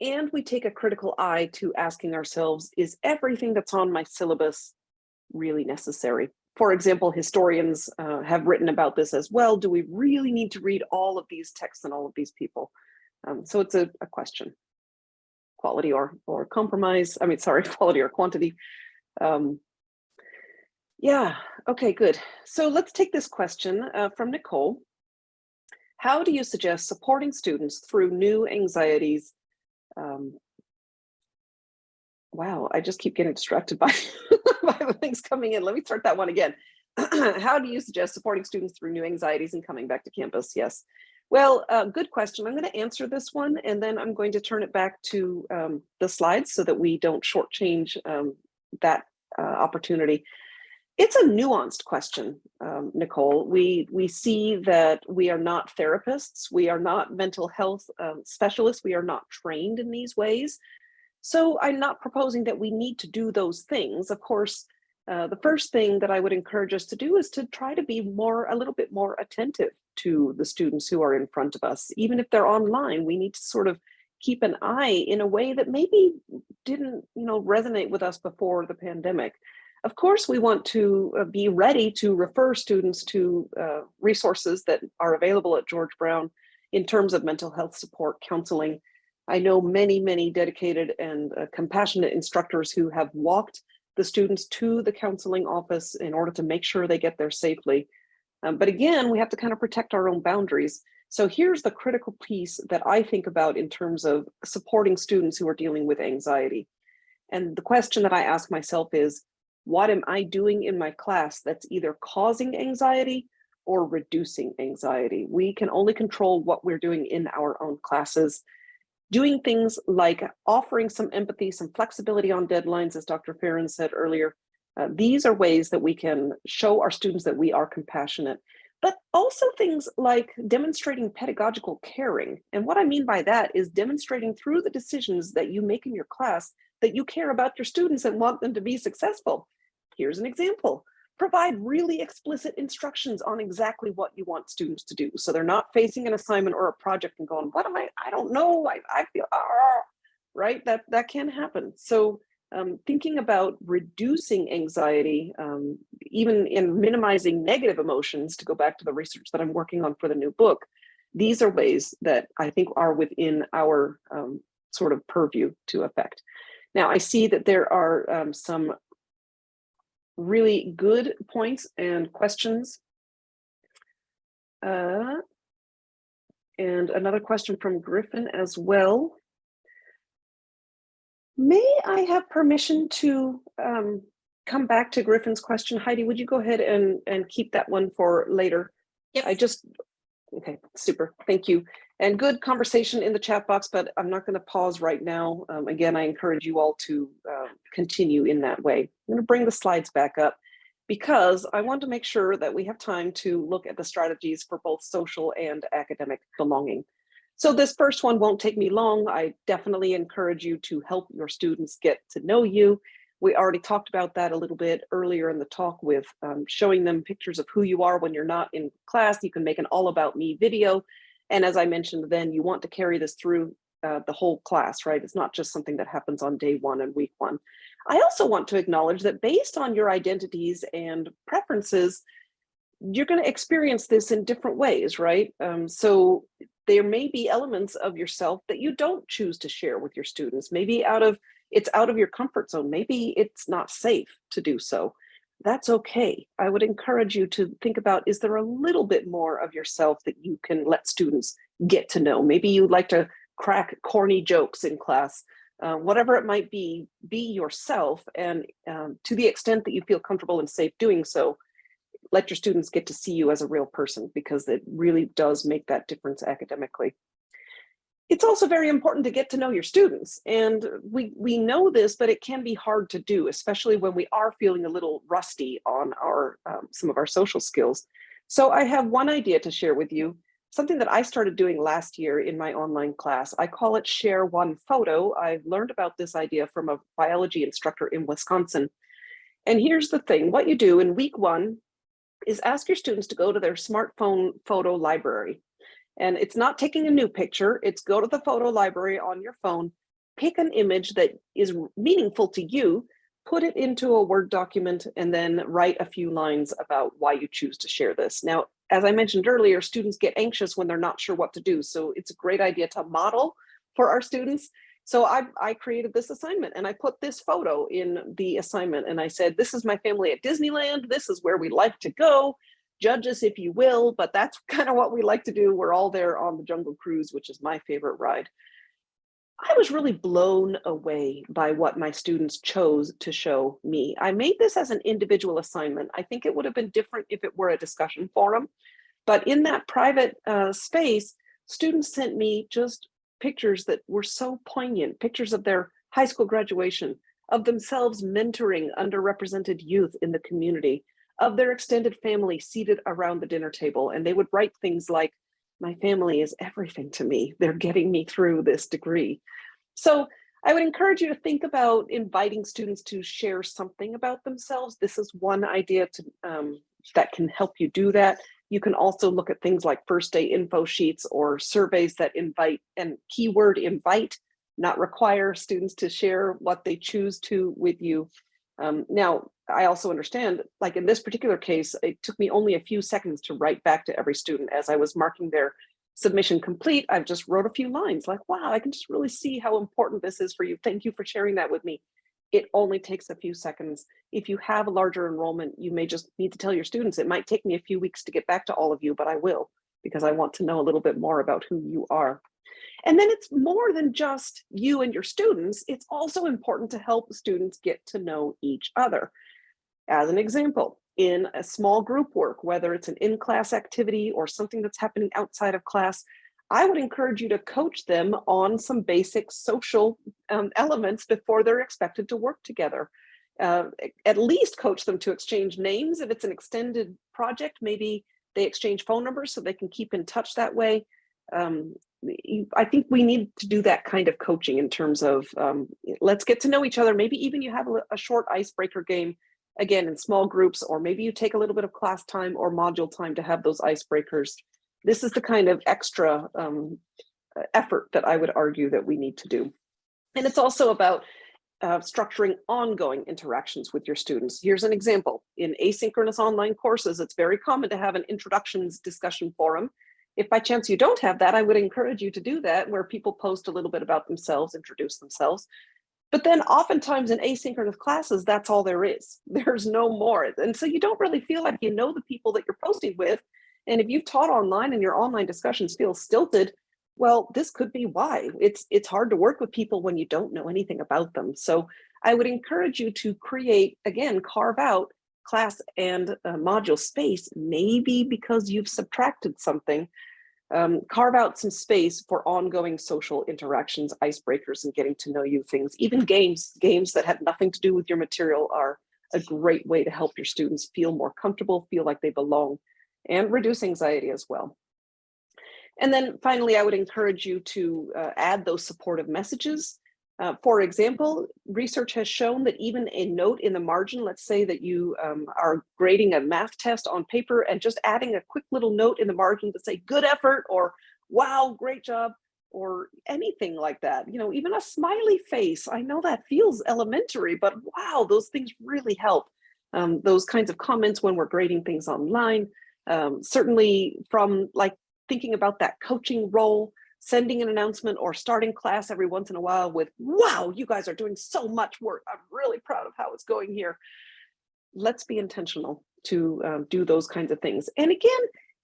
and we take a critical eye to asking ourselves, is everything that's on my syllabus really necessary? for example, historians uh, have written about this as well. Do we really need to read all of these texts and all of these people? Um, so it's a, a, question, quality or, or compromise. I mean, sorry, quality or quantity. Um, yeah, okay, good. So let's take this question uh, from Nicole. How do you suggest supporting students through new anxieties um, wow, I just keep getting distracted by, by the things coming in. Let me start that one again. How do you suggest supporting students through new anxieties and coming back to campus? Yes. Well, uh, good question. I'm going to answer this one and then I'm going to turn it back to um, the slides so that we don't shortchange um, that uh, opportunity. It's a nuanced question, um, Nicole. We, we see that we are not therapists. We are not mental health um, specialists. We are not trained in these ways. So I'm not proposing that we need to do those things. Of course, uh, the first thing that I would encourage us to do is to try to be more, a little bit more attentive to the students who are in front of us. Even if they're online, we need to sort of keep an eye in a way that maybe didn't, you know, resonate with us before the pandemic. Of course, we want to uh, be ready to refer students to uh, resources that are available at George Brown in terms of mental health support, counseling, I know many, many dedicated and uh, compassionate instructors who have walked the students to the counseling office in order to make sure they get there safely. Um, but again, we have to kind of protect our own boundaries. So here's the critical piece that I think about in terms of supporting students who are dealing with anxiety. And the question that I ask myself is, what am I doing in my class that's either causing anxiety or reducing anxiety? We can only control what we're doing in our own classes doing things like offering some empathy, some flexibility on deadlines, as Dr. Fearon said earlier. Uh, these are ways that we can show our students that we are compassionate, but also things like demonstrating pedagogical caring. And what I mean by that is demonstrating through the decisions that you make in your class that you care about your students and want them to be successful. Here's an example provide really explicit instructions on exactly what you want students to do. So they're not facing an assignment or a project and going, what am I, I don't know, I, I feel, ah, right? That, that can happen. So um, thinking about reducing anxiety, um, even in minimizing negative emotions, to go back to the research that I'm working on for the new book, these are ways that I think are within our um, sort of purview to affect. Now, I see that there are um, some really good points and questions. Uh, and another question from Griffin as well. May I have permission to um, come back to Griffin's question. Heidi, would you go ahead and, and keep that one for later? Yep. I just, okay, super, thank you. And good conversation in the chat box, but I'm not going to pause right now. Um, again, I encourage you all to uh, continue in that way. I'm going to bring the slides back up because I want to make sure that we have time to look at the strategies for both social and academic belonging. So this first one won't take me long. I definitely encourage you to help your students get to know you. We already talked about that a little bit earlier in the talk with um, showing them pictures of who you are when you're not in class. You can make an all about me video. And as I mentioned then, you want to carry this through uh, the whole class, right? It's not just something that happens on day one and week one. I also want to acknowledge that based on your identities and preferences, you're going to experience this in different ways, right? Um, so there may be elements of yourself that you don't choose to share with your students. Maybe out of it's out of your comfort zone. Maybe it's not safe to do so. That's okay. I would encourage you to think about, is there a little bit more of yourself that you can let students get to know? Maybe you'd like to crack corny jokes in class. Uh, whatever it might be, be yourself. And um, to the extent that you feel comfortable and safe doing so, let your students get to see you as a real person because it really does make that difference academically. It's also very important to get to know your students. And we, we know this, but it can be hard to do, especially when we are feeling a little rusty on our um, some of our social skills. So I have one idea to share with you, something that I started doing last year in my online class. I call it share one photo. I learned about this idea from a biology instructor in Wisconsin. And here's the thing, what you do in week one is ask your students to go to their smartphone photo library. And it's not taking a new picture, it's go to the photo library on your phone, pick an image that is meaningful to you, put it into a Word document, and then write a few lines about why you choose to share this. Now, as I mentioned earlier, students get anxious when they're not sure what to do. So it's a great idea to model for our students. So I, I created this assignment and I put this photo in the assignment and I said, this is my family at Disneyland. This is where we like to go judge us if you will, but that's kind of what we like to do. We're all there on the Jungle Cruise, which is my favorite ride. I was really blown away by what my students chose to show me. I made this as an individual assignment. I think it would have been different if it were a discussion forum, but in that private uh, space, students sent me just pictures that were so poignant, pictures of their high school graduation, of themselves mentoring underrepresented youth in the community, of their extended family seated around the dinner table. And they would write things like, my family is everything to me. They're getting me through this degree. So I would encourage you to think about inviting students to share something about themselves. This is one idea to, um, that can help you do that. You can also look at things like first day info sheets or surveys that invite and keyword invite, not require students to share what they choose to with you. Um, now, I also understand, like in this particular case, it took me only a few seconds to write back to every student as I was marking their submission complete. I've just wrote a few lines like, wow, I can just really see how important this is for you. Thank you for sharing that with me. It only takes a few seconds. If you have a larger enrollment, you may just need to tell your students, it might take me a few weeks to get back to all of you, but I will, because I want to know a little bit more about who you are. And then it's more than just you and your students. It's also important to help students get to know each other. As an example, in a small group work, whether it's an in-class activity or something that's happening outside of class, I would encourage you to coach them on some basic social um, elements before they're expected to work together. Uh, at least coach them to exchange names. If it's an extended project, maybe they exchange phone numbers so they can keep in touch that way. Um, I think we need to do that kind of coaching in terms of um, let's get to know each other. Maybe even you have a, a short icebreaker game again in small groups, or maybe you take a little bit of class time or module time to have those icebreakers. This is the kind of extra um, effort that I would argue that we need to do. And it's also about uh, structuring ongoing interactions with your students. Here's an example. In asynchronous online courses, it's very common to have an introductions discussion forum. If by chance you don't have that, I would encourage you to do that where people post a little bit about themselves, introduce themselves. But then oftentimes in asynchronous classes, that's all there is. There's no more. And so you don't really feel like you know the people that you're posting with. And if you've taught online and your online discussions feel stilted, well, this could be why. It's, it's hard to work with people when you don't know anything about them. So I would encourage you to create, again, carve out class and uh, module space, maybe because you've subtracted something, um, carve out some space for ongoing social interactions, icebreakers, and getting to know you things. Even games, games that have nothing to do with your material are a great way to help your students feel more comfortable, feel like they belong, and reduce anxiety as well. And then finally, I would encourage you to uh, add those supportive messages. Uh, for example, research has shown that even a note in the margin, let's say that you um, are grading a math test on paper and just adding a quick little note in the margin to say good effort or wow, great job, or anything like that. You know, even a smiley face. I know that feels elementary, but wow, those things really help. Um, those kinds of comments when we're grading things online. Um, certainly from like thinking about that coaching role, sending an announcement or starting class every once in a while with, wow, you guys are doing so much work. I'm really proud of how it's going here. Let's be intentional to um, do those kinds of things. And again,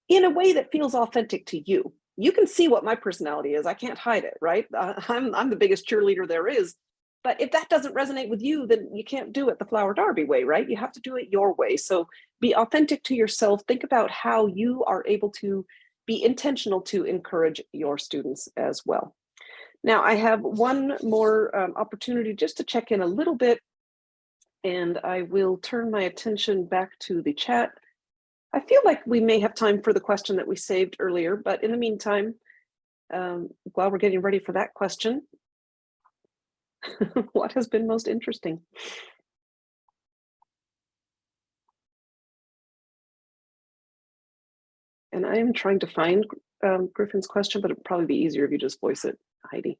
in a way that feels authentic to you. You can see what my personality is. I can't hide it, right? Uh, I'm, I'm the biggest cheerleader there is. But if that doesn't resonate with you, then you can't do it the Flower Darby way, right? You have to do it your way. So be authentic to yourself. Think about how you are able to be intentional to encourage your students as well. Now I have one more um, opportunity just to check in a little bit and I will turn my attention back to the chat. I feel like we may have time for the question that we saved earlier, but in the meantime, um, while we're getting ready for that question, what has been most interesting? And I am trying to find um, Griffin's question, but it'd probably be easier if you just voice it, Heidi.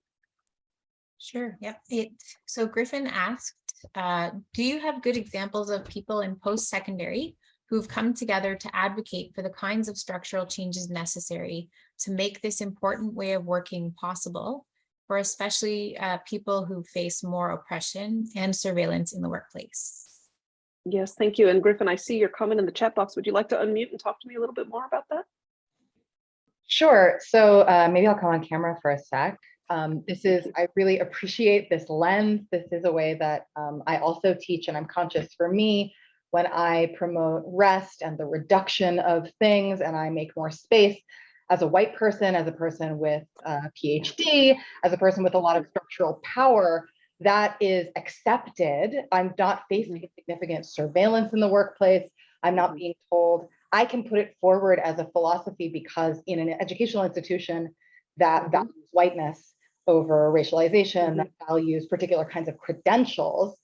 Sure. Yep. It, so Griffin asked, uh, do you have good examples of people in post-secondary who've come together to advocate for the kinds of structural changes necessary to make this important way of working possible for especially uh, people who face more oppression and surveillance in the workplace? Yes, thank you. And Griffin, I see your comment in the chat box. Would you like to unmute and talk to me a little bit more about that? Sure. So uh, maybe I'll come on camera for a sec. Um, this is, I really appreciate this lens. This is a way that um, I also teach and I'm conscious for me when I promote rest and the reduction of things and I make more space as a white person, as a person with a PhD, as a person with a lot of structural power, that is accepted. I'm not facing mm-hmm. significant surveillance in the workplace. I'm not mm-hmm. being told. I can put it forward as a philosophy because in an educational institution that mm-hmm. values whiteness over racialization, that values particular kinds of credentials,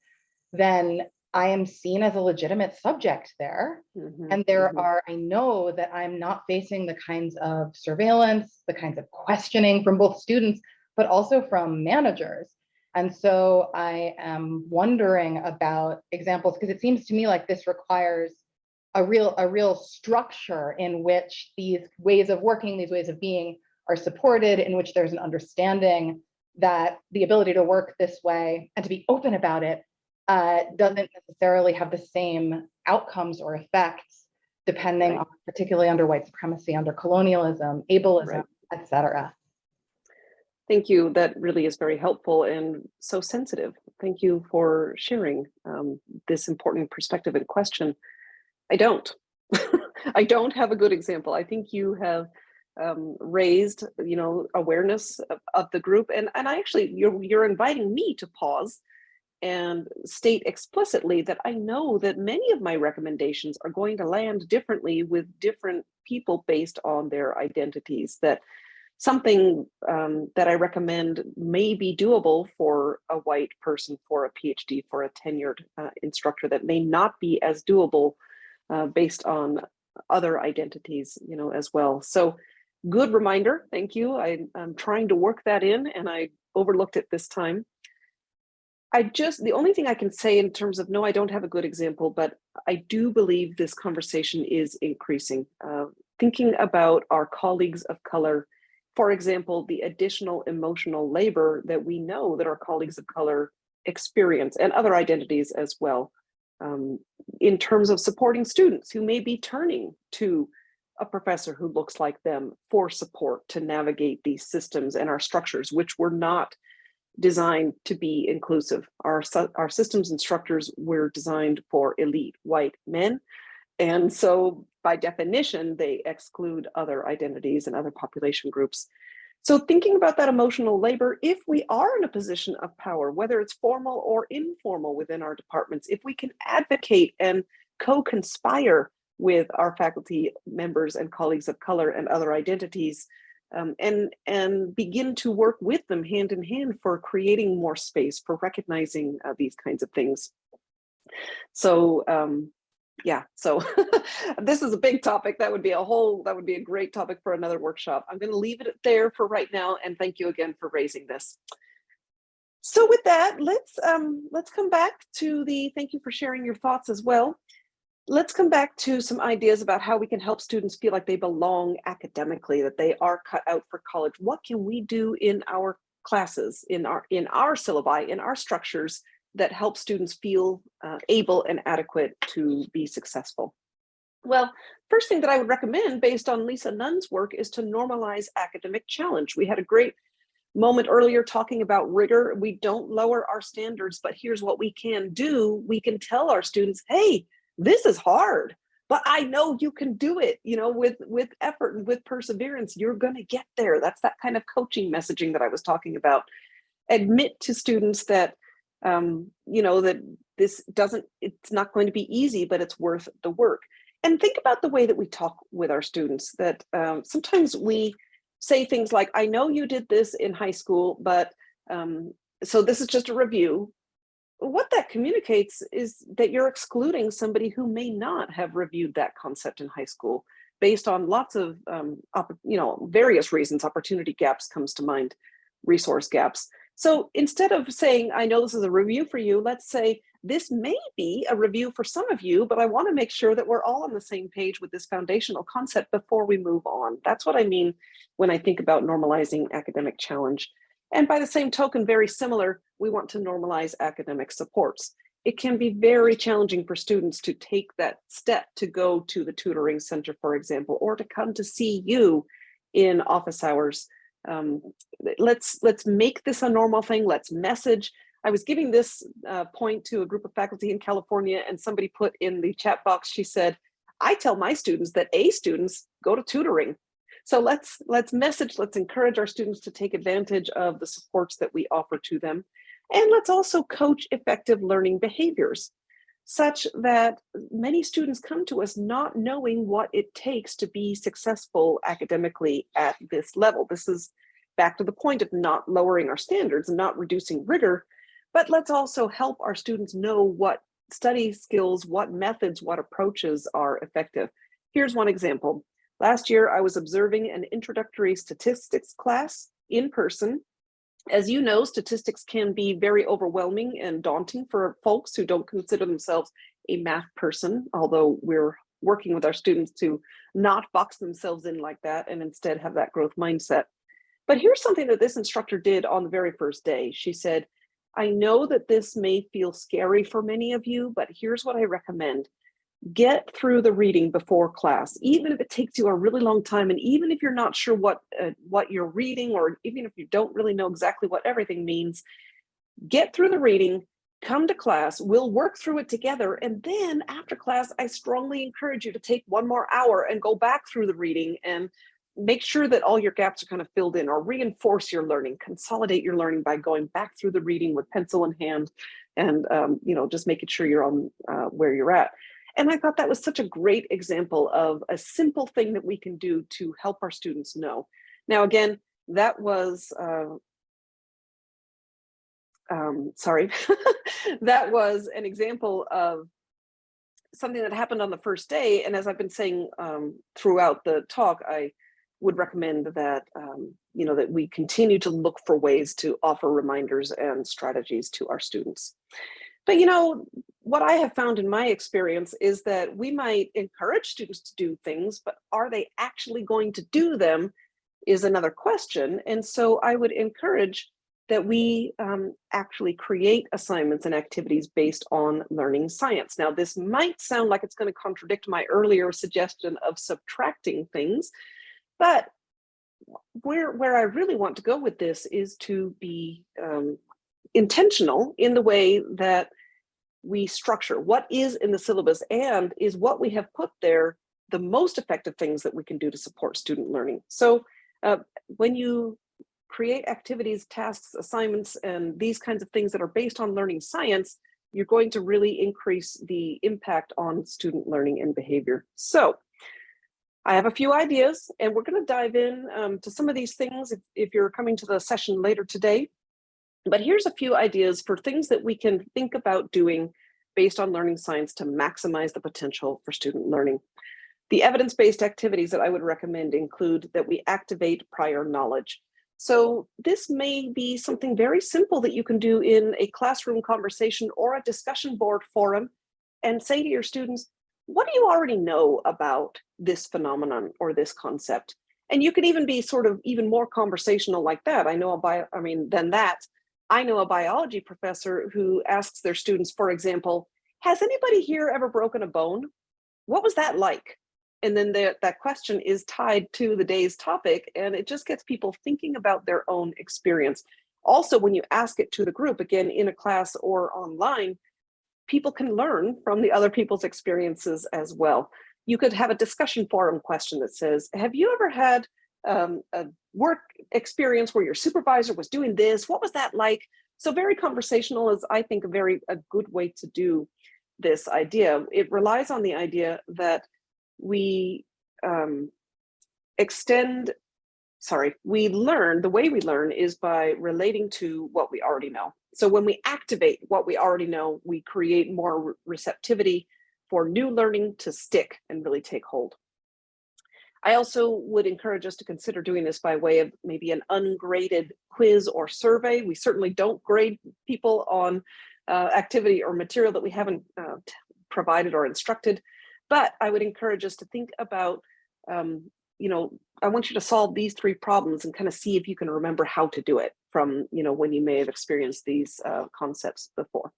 then I am seen as a legitimate subject there. Mhm, And there mhm. are, I know that I'm not facing the kinds of surveillance, the kinds of questioning from both students, but also from managers. And so I am wondering about examples because it seems to me like this requires a real, a real structure in which these ways of working, these ways of being are supported, in which there's an understanding that the ability to work this way and to be open about it uh, doesn't necessarily have the same outcomes or effects, depending Right. on particularly under white supremacy, under colonialism, ableism, Right. et cetera. Thank you. That really is very helpful and so sensitive. Thank you for sharing um, this important perspective and question. I don't. I don't have a good example. I think you have um, raised, you know, awareness of, of the group, and and I actually you're you're inviting me to pause and state explicitly that I know that many of my recommendations are going to land differently with different people based on their identities. That something um, that I recommend may be doable for a white person, for a PhD, for a tenured uh, instructor that may not be as doable uh, based on other identities, you know, as well. So good reminder. Thank you. I, I'm trying to work that in and I overlooked it this time. I just, the only thing I can say in terms of, no, I don't have a good example, but I do believe this conversation is increasing. Uh, thinking about our colleagues of color, for example, the additional emotional labor that we know that our colleagues of color experience and other identities as well. Um, in terms of supporting students who may be turning to a professor who looks like them for support to navigate these systems and our structures, which were not designed to be inclusive. Our, our systems instructors were designed for elite white men. And so by definition, they exclude other identities and other population groups. So thinking about that emotional labor, if we are in a position of power, whether it's formal or informal within our departments, if we can advocate and co-conspire with our faculty members and colleagues of color and other identities, um, and, and begin to work with them hand in hand for creating more space, for recognizing uh, these kinds of things. So um, yeah, so this is a big topic. That would be a whole, that would be a great topic for another workshop. I'm going to leave it there for right now. And thank you again for raising this. So with that, let's um, let's come back to the, thank you for sharing your thoughts as well. Let's come back to some ideas about how we can help students feel like they belong academically, that they are cut out for college. What can we do in our classes, in our in our syllabi, in our structures that help students feel uh, able and adequate to be successful? Well, first thing that I would recommend based on Lisa Nunn's work is to normalize academic challenge. We had a great moment earlier talking about rigor. We don't lower our standards, but here's what we can do. We can tell our students, hey, this is hard, but I know you can do it, you know, with, with effort and with perseverance, you're gonna get there. That's that kind of coaching messaging that I was talking about. Admit to students that um, you know, that this doesn't, it's not going to be easy, but it's worth the work. And think about the way that we talk with our students that um, sometimes we say things like, I know you did this in high school, but um, so this is just a review. What that communicates is that you're excluding somebody who may not have reviewed that concept in high school based on lots of, um, you know, various reasons, opportunity gaps comes to mind, resource gaps. So instead of saying, I know this is a review for you, let's say this may be a review for some of you, but I wanna make sure that we're all on the same page with this foundational concept before we move on. That's what I mean when I think about normalizing academic challenge. And by the same token, very similar, we want to normalize academic supports. It can be very challenging for students to take that step to go to the tutoring center, for example, or to come to see you in office hours um, let's let's make this a normal thing. Let's message. I was giving this uh, point to a group of faculty in California and somebody put in the chat box, she said, I tell my students that A students go to tutoring. So let's let's message, let's encourage our students to take advantage of the supports that we offer to them. And let's also coach effective learning behaviors such that many students come to us not knowing what it takes to be successful academically at this level. This is back to the point of not lowering our standards and not reducing rigor, but let's also help our students know what study skills, what methods, what approaches are effective. Here's one example. Last year, I was observing an introductory statistics class in person as you know, statistics can be very overwhelming and daunting for folks who don't consider themselves a math person, although we're working with our students to not box themselves in like that and instead have that growth mindset. But here's something that this instructor did on the very first day. She said, I know that this may feel scary for many of you, but here's what I recommend get through the reading before class, even if it takes you a really long time. And even if you're not sure what, uh, what you're reading, or even if you don't really know exactly what everything means, get through the reading, come to class, we'll work through it together. And then after class, I strongly encourage you to take one more hour and go back through the reading and make sure that all your gaps are kind of filled in or reinforce your learning, consolidate your learning by going back through the reading with pencil in hand and, um, you know, just making sure you're on uh, where you're at. And I thought that was such a great example of a simple thing that we can do to help our students know. Now, again, that was, uh, um, sorry, that was an example of something that happened on the first day. And as I've been saying um, throughout the talk, I would recommend that, um, you know, that we continue to look for ways to offer reminders and strategies to our students. But, you know, what I have found in my experience is that we might encourage students to do things, but are they actually going to do them is another question. And so I would encourage that we um, actually create assignments and activities based on learning science. Now, this might sound like it's going to contradict my earlier suggestion of subtracting things, but where, where I really want to go with this is to be um, intentional in the way that we structure what is in the syllabus and is what we have put there the most effective things that we can do to support student learning. So uh, when you create activities, tasks, assignments, and these kinds of things that are based on learning science, you're going to really increase the impact on student learning and behavior. So I have a few ideas and we're going to dive in um, to some of these things if, if you're coming to the session later today. But here's a few ideas for things that we can think about doing based on learning science to maximize the potential for student learning. The evidence-based activities that I would recommend include that we activate prior knowledge. So this may be something very simple that you can do in a classroom conversation or a discussion board forum and say to your students, what do you already know about this phenomenon or this concept? And you can even be sort of even more conversational like that. I know a bio, I mean, than that, I know a biology professor who asks their students, for example, has anybody here ever broken a bone? What was that like? And then the, that question is tied to the day's topic and it just gets people thinking about their own experience. Also, when you ask it to the group, again, in a class or online, people can learn from the other people's experiences as well. You could have a discussion forum question that says, have you ever had um, a work experience where your supervisor was doing this? What was that like? So very conversational is, I think, a very a good way to do this idea. It relies on the idea that we um, extend, sorry, we learn, the way we learn is by relating to what we already know. So when we activate what we already know, we create more receptivity for new learning to stick and really take hold. I also would encourage us to consider doing this by way of maybe an ungraded quiz or survey. We certainly don't grade people on uh, activity or material that we haven't uh, provided or instructed. But I would encourage us to think about, um, you know, I want you to solve these three problems and kind of see if you can remember how to do it from, you know, when you may have experienced these uh, concepts before.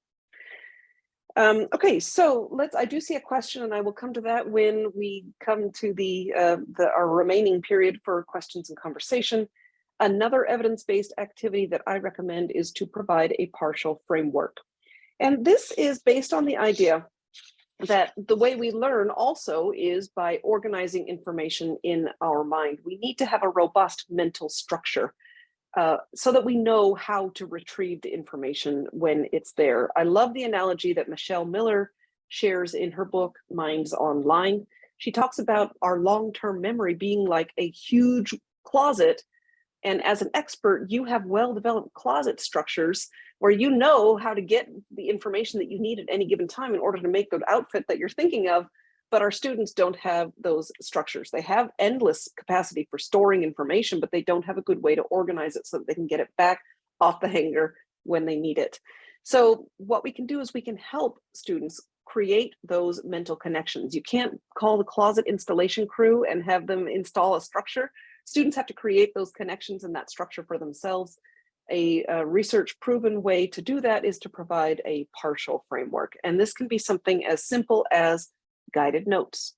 Um, okay, so let's, I do see a question and I will come to that when we come to the, uh, the our remaining period for questions and conversation. Another evidence-based activity that I recommend is to provide a partial framework. And this is based on the idea that the way we learn also is by organizing information in our mind. We need to have a robust mental structure uh, so that we know how to retrieve the information when it's there. I love the analogy that Michelle Miller shares in her book, Minds Online. She talks about our long-term memory being like a huge closet. And as an expert, you have well-developed closet structures where you know how to get the information that you need at any given time in order to make the outfit that you're thinking of, but our students don't have those structures. They have endless capacity for storing information, but they don't have a good way to organize it so that they can get it back off the hanger when they need it. So what we can do is we can help students create those mental connections. You can't call the closet installation crew and have them install a structure. Students have to create those connections and that structure for themselves a, a, research proven way to do that is to provide a partial framework. And this can be something as simple as guided notes,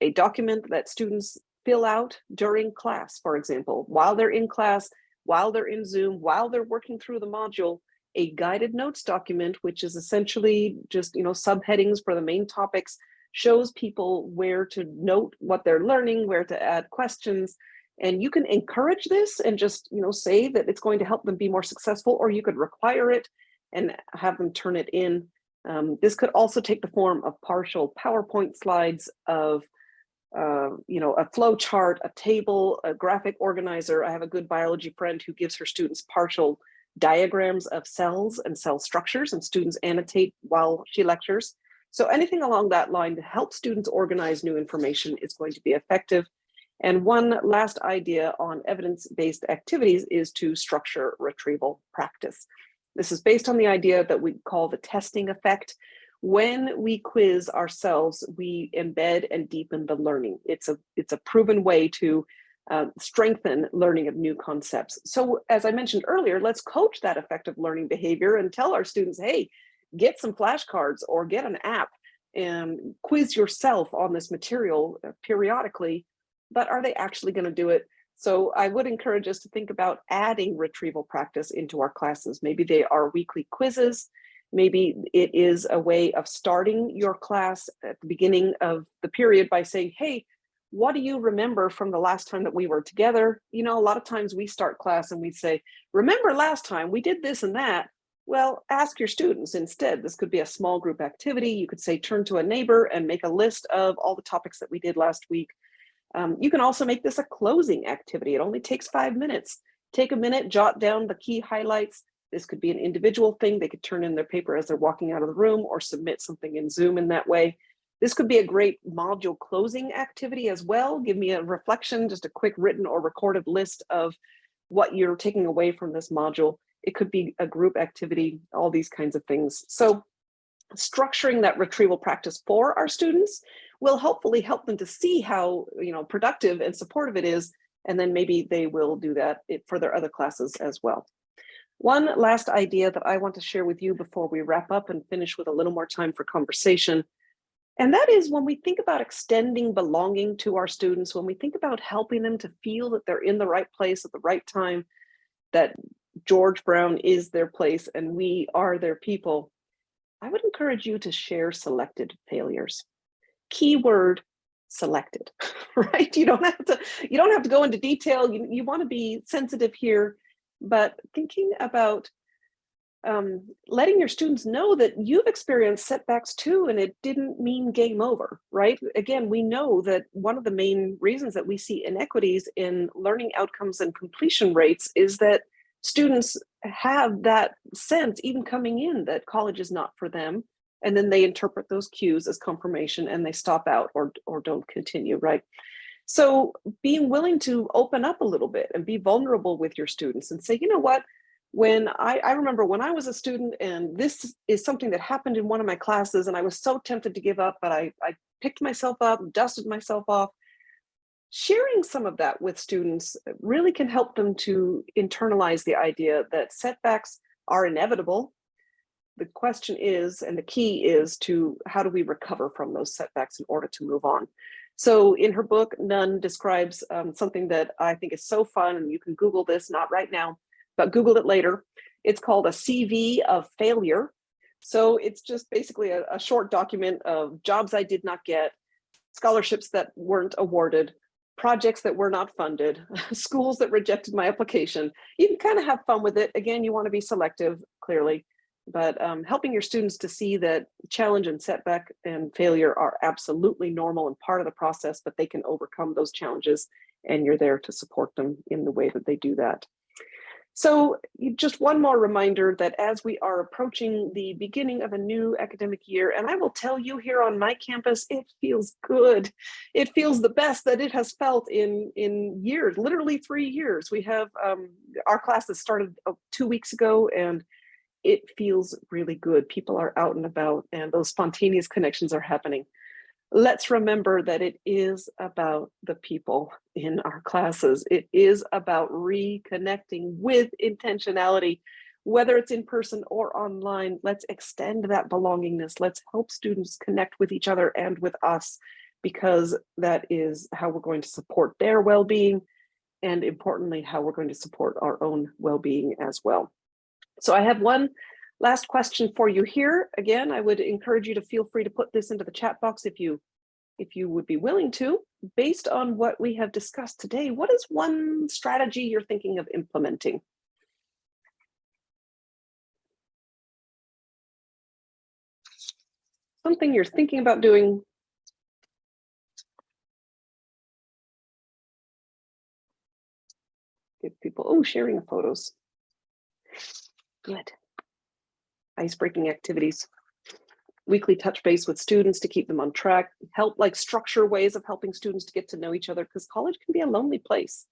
a document that students fill out during class, for example, while they're in class, while they're in Zoom, while they're working through the module, a guided notes document, which is essentially just, you know, subheadings for the main topics, shows people where to note what they're learning, where to add questions, and you can encourage this and just, you know, say that it's going to help them be more successful, or you could require it and have them turn it in. Um, this could also take the form of partial PowerPoint slides of, uh, you know, a flow chart, a table, a graphic organizer. I have a good biology friend who gives her students partial diagrams of cells and cell structures and students annotate while she lectures. So anything along that line to help students organize new information is going to be effective and one last idea on evidence-based activities is to structure retrieval practice. This is based on the idea that we call the testing effect. When we quiz ourselves, we embed and deepen the learning. It's a, it's a proven way to uh, strengthen learning of new concepts. So as I mentioned earlier, let's coach that effective learning behavior and tell our students, hey, get some flashcards or get an app and quiz yourself on this material uh, periodically but are they actually going to do it? So I would encourage us to think about adding retrieval practice into our classes. Maybe they are weekly quizzes. Maybe it is a way of starting your class at the beginning of the period by saying, hey, what do you remember from the last time that we were together? You know, a lot of times we start class and we say, remember last time we did this and that. Well, ask your students instead. This could be a small group activity. You could say, turn to a neighbor and make a list of all the topics that we did last week. Um, you can also make this a closing activity. It only takes five minutes. Take a minute, jot down the key highlights. This could be an individual thing. They could turn in their paper as they're walking out of the room or submit something in Zoom in that way. This could be a great module closing activity as well. Give me a reflection, just a quick written or recorded list of what you're taking away from this module. It could be a group activity, all these kinds of things. So structuring that retrieval practice for our students will hopefully help them to see how you know productive and supportive it is and then maybe they will do that for their other classes as well. One last idea that I want to share with you before we wrap up and finish with a little more time for conversation. And that is when we think about extending belonging to our students, when we think about helping them to feel that they're in the right place at the right time, that George Brown is their place and we are their people, I would encourage you to share selected failures. Keyword selected, right? You don't have to, you don't have to go into detail. You, you want to be sensitive here, but thinking about um, letting your students know that you've experienced setbacks too, and it didn't mean game over, right? Again, we know that one of the main reasons that we see inequities in learning outcomes and completion rates is that students have that sense even coming in that college is not for them and then they interpret those cues as confirmation and they stop out or or don't continue right so being willing to open up a little bit and be vulnerable with your students and say you know what when I, I remember when I was a student and this is something that happened in one of my classes and I was so tempted to give up but I, I picked myself up dusted myself off sharing some of that with students really can help them to internalize the idea that setbacks are inevitable. The question is, and the key is to how do we recover from those setbacks in order to move on? So in her book, Nunn describes um, something that I think is so fun, and you can Google this, not right now, but Google it later. It's called a CV of failure. So it's just basically a, a short document of jobs I did not get, scholarships that weren't awarded, projects that were not funded, schools that rejected my application. You can kind of have fun with it. Again, you want to be selective, clearly, but um, helping your students to see that challenge and setback and failure are absolutely normal and part of the process, but they can overcome those challenges and you're there to support them in the way that they do that. So just one more reminder that as we are approaching the beginning of a new academic year, and I will tell you here on my campus, it feels good. It feels the best that it has felt in, in years, literally three years. We have um, our classes started uh, two weeks ago and it feels really good. People are out and about and those spontaneous connections are happening let's remember that it is about the people in our classes. It is about reconnecting with intentionality, whether it's in person or online. Let's extend that belongingness. Let's help students connect with each other and with us, because that is how we're going to support their well-being and importantly, how we're going to support our own well-being as well. So I have one Last question for you here. Again, I would encourage you to feel free to put this into the chat box if you if you would be willing to. Based on what we have discussed today, what is one strategy you're thinking of implementing? Something you're thinking about doing give people, oh, sharing photos. Good icebreaking activities, weekly touch base with students to keep them on track, help like structure ways of helping students to get to know each other because college can be a lonely place.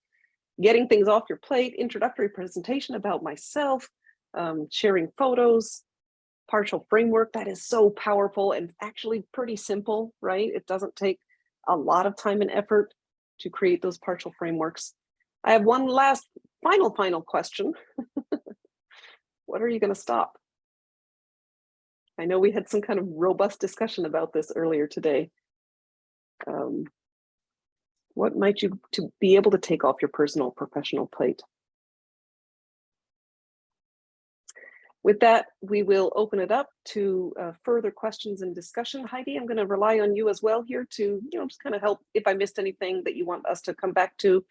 Getting things off your plate, introductory presentation about myself, um, sharing photos, partial framework, that is so powerful and actually pretty simple, right? It doesn't take a lot of time and effort to create those partial frameworks. I have one last final, final question. what are you gonna stop? I know we had some kind of robust discussion about this earlier today. Um, What might you to be able to take off your personal professional plate? With that, we will open it up to uh, further questions and discussion. Heidi, I'm going to rely on you as well here to, you know, just kind of help if I missed anything that you want us to come back to.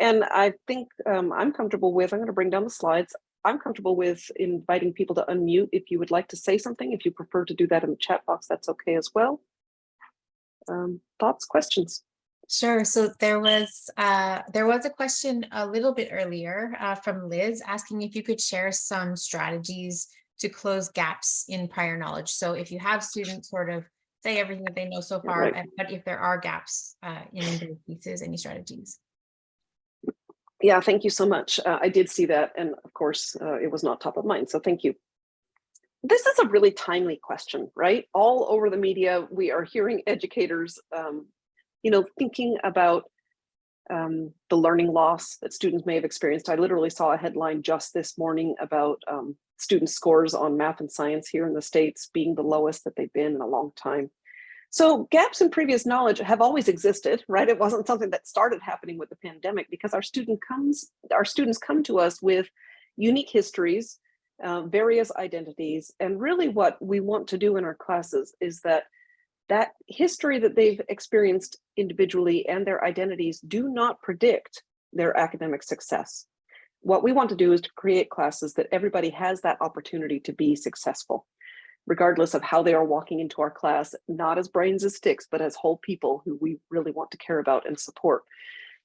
And I think um, I'm comfortable with, I'm going to bring down the slides. I'm comfortable with inviting people to unmute if you would like to say something. If you prefer to do that in the chat box, that's okay as well. Um, thoughts, questions? Sure. So there was uh, there was a question a little bit earlier uh, from Liz asking if you could share some strategies to close gaps in prior knowledge. So if you have students sort of say everything that they know so far, Right. but if there are gaps uh, in those pieces, any strategies? Yeah, thank you so much. Uh, I did see that. And of course, uh, it was not top of mind. So thank you. This is a really timely question, right? All over the media, we are hearing educators, um, you know, thinking about um, the learning loss that students may have experienced. I literally saw a headline just this morning about um, student scores on math and science here in the States being the lowest that they've been in a long time. So gaps in previous knowledge have always existed, right? It wasn't something that started happening with the pandemic because our student comes, our students come to us with unique histories, uh, various identities, and really what we want to do in our classes is that that history that they've experienced individually and their identities do not predict their academic success. What we want to do is to create classes that everybody has that opportunity to be successful regardless of how they are walking into our class, not as brains as sticks, but as whole people who we really want to care about and support.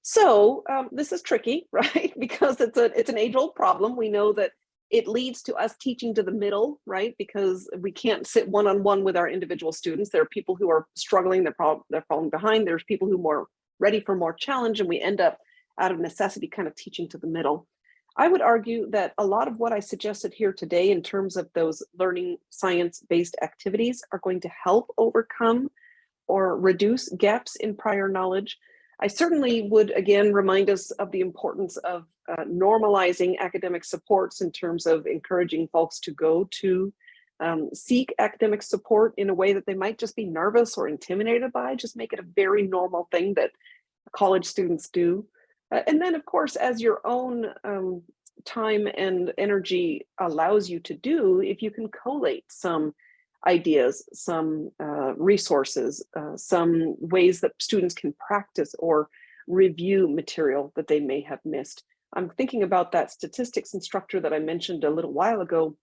So um, this is tricky, right? because it's a it's an age old problem. We know that it leads to us teaching to the middle, right? Because we can't sit one on one with our individual students. There are people who are struggling, they're, prob they're falling behind. There's people who are more ready for more challenge, and we end up out of necessity kind of teaching to the middle. I would argue that a lot of what I suggested here today in terms of those learning science-based activities are going to help overcome or reduce gaps in prior knowledge. I certainly would again remind us of the importance of uh, normalizing academic supports in terms of encouraging folks to go to um, seek academic support in a way that they might just be nervous or intimidated by, just make it a very normal thing that college students do. Uh, and then of course, as your own um, time and energy allows you to do, if you can collate some ideas, some uh, resources, uh, some ways that students can practice or review material that they may have missed. I'm thinking about that statistics instructor that I mentioned a little while ago.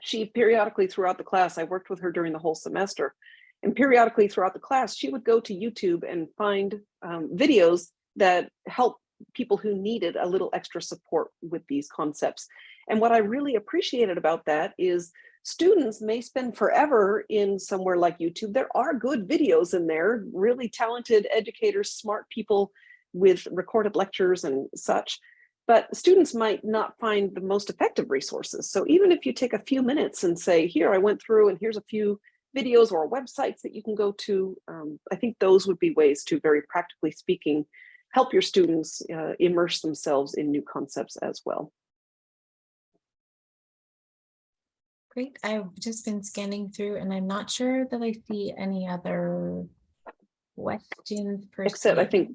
She periodically throughout the class, I worked with her during the whole semester, and periodically throughout the class, she would go to YouTube and find um, videos that help people who needed a little extra support with these concepts. And what I really appreciated about that is students may spend forever in somewhere like YouTube. There are good videos in there, really talented educators, smart people with recorded lectures and such. But students might not find the most effective resources. So even if you take a few minutes and say, here, I went through and here's a few videos or websites that you can go to, um, I think those would be ways to very practically speaking, help your students uh, immerse themselves in new concepts as well. Great. I've just been scanning through and I'm not sure that I see any other questions. per Except I think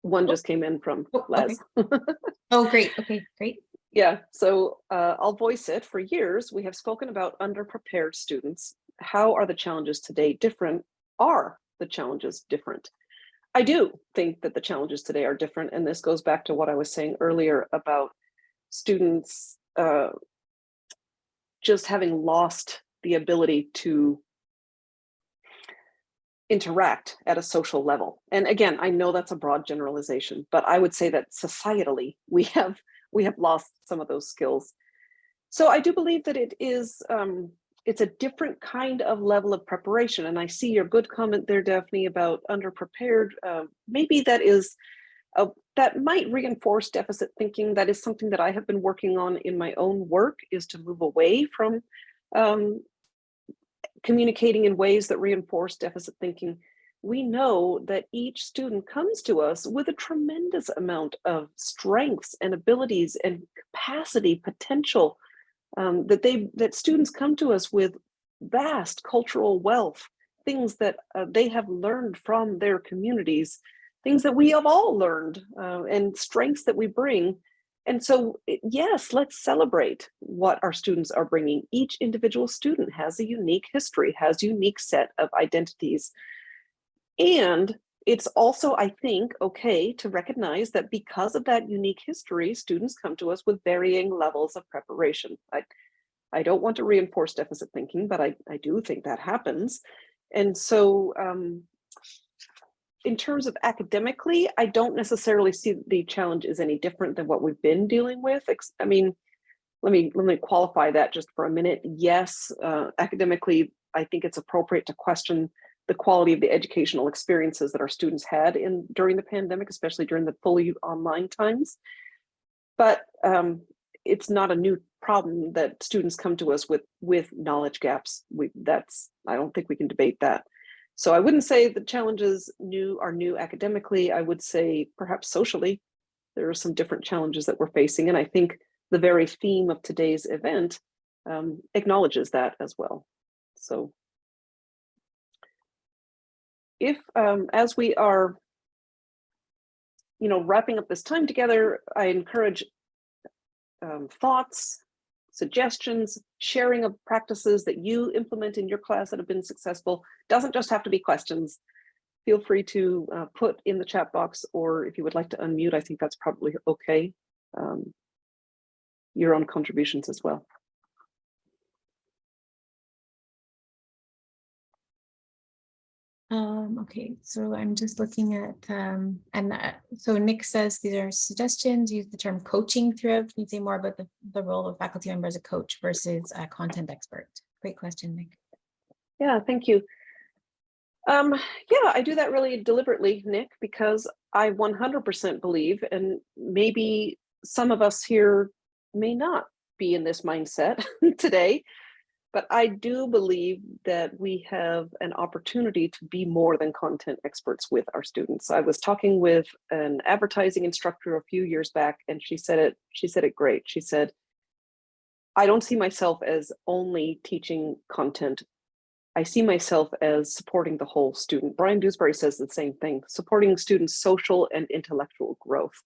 one Oh. just came in from Oh, okay. Les. Oh, great. Okay, great. Yeah, so uh, I'll voice it. For years, we have spoken about underprepared students. How are the challenges today different? Are the challenges different? I do think that the challenges today are different. And this goes back to what I was saying earlier about students uh, just having lost the ability to interact at a social level. And again, I know that's a broad generalization, but I would say that societally we have we have lost some of those skills. So I do believe that it is um, it's a different kind of level of preparation. And I see your good comment there, Daphne, about underprepared. Uh, maybe that is that might reinforce deficit thinking. That is something that I have been working on in my own work is to move away from um, communicating in ways that reinforce deficit thinking. We know that each student comes to us with a tremendous amount of strengths and abilities and capacity, potential, um, that they that students come to us with vast cultural wealth, things that uh, they have learned from their communities things that we have all learned uh, and strengths that we bring. And so, yes, let's celebrate what our students are bringing. Each individual student has a unique history, has unique set of identities. And it's also, I think, okay to recognize that because of that unique history, students come to us with varying levels of preparation. I, I don't want to reinforce deficit thinking, but I, I do think that happens. And so um, in terms of academically, I don't necessarily see the challenge is any different than what we've been dealing with. I mean, let me let me qualify that just for a minute. Yes, uh, academically, I think it's appropriate to question the quality of the educational experiences that our students had in during the pandemic, especially during the fully online times. But um, it's not a new problem that students come to us with with knowledge gaps. We that's I don't think we can debate that. So I wouldn't say the challenges new are new academically. I would say perhaps socially, there are some different challenges that we're facing, and I think the very theme of today's event um, acknowledges that as well. So if um, as we are you know wrapping up this time together i encourage um, thoughts suggestions sharing of practices that you implement in your class that have been successful. Doesn't just have to be questions. Feel free to uh, put in the chat box or if you would like to unmute i think that's probably okay um, your own contributions as well Um, okay, so I'm just looking at, um, and uh, so Nick says these are suggestions, use the term coaching throughout. Can you say more about the, the role of faculty member as a coach versus a content expert? Great question, Nick. Yeah, thank you. Um, yeah, I do that really deliberately, Nick, because I 100% believe, and maybe some of us here may not be in this mindset today, but I do believe that we have an opportunity to be more than content experts with our students. I was talking with an advertising instructor a few years back, and she said it, she said it great. She said, I don't see myself as only teaching content I see myself as supporting the whole student. Bryan Dewsbury says the same thing, supporting students' social and intellectual growth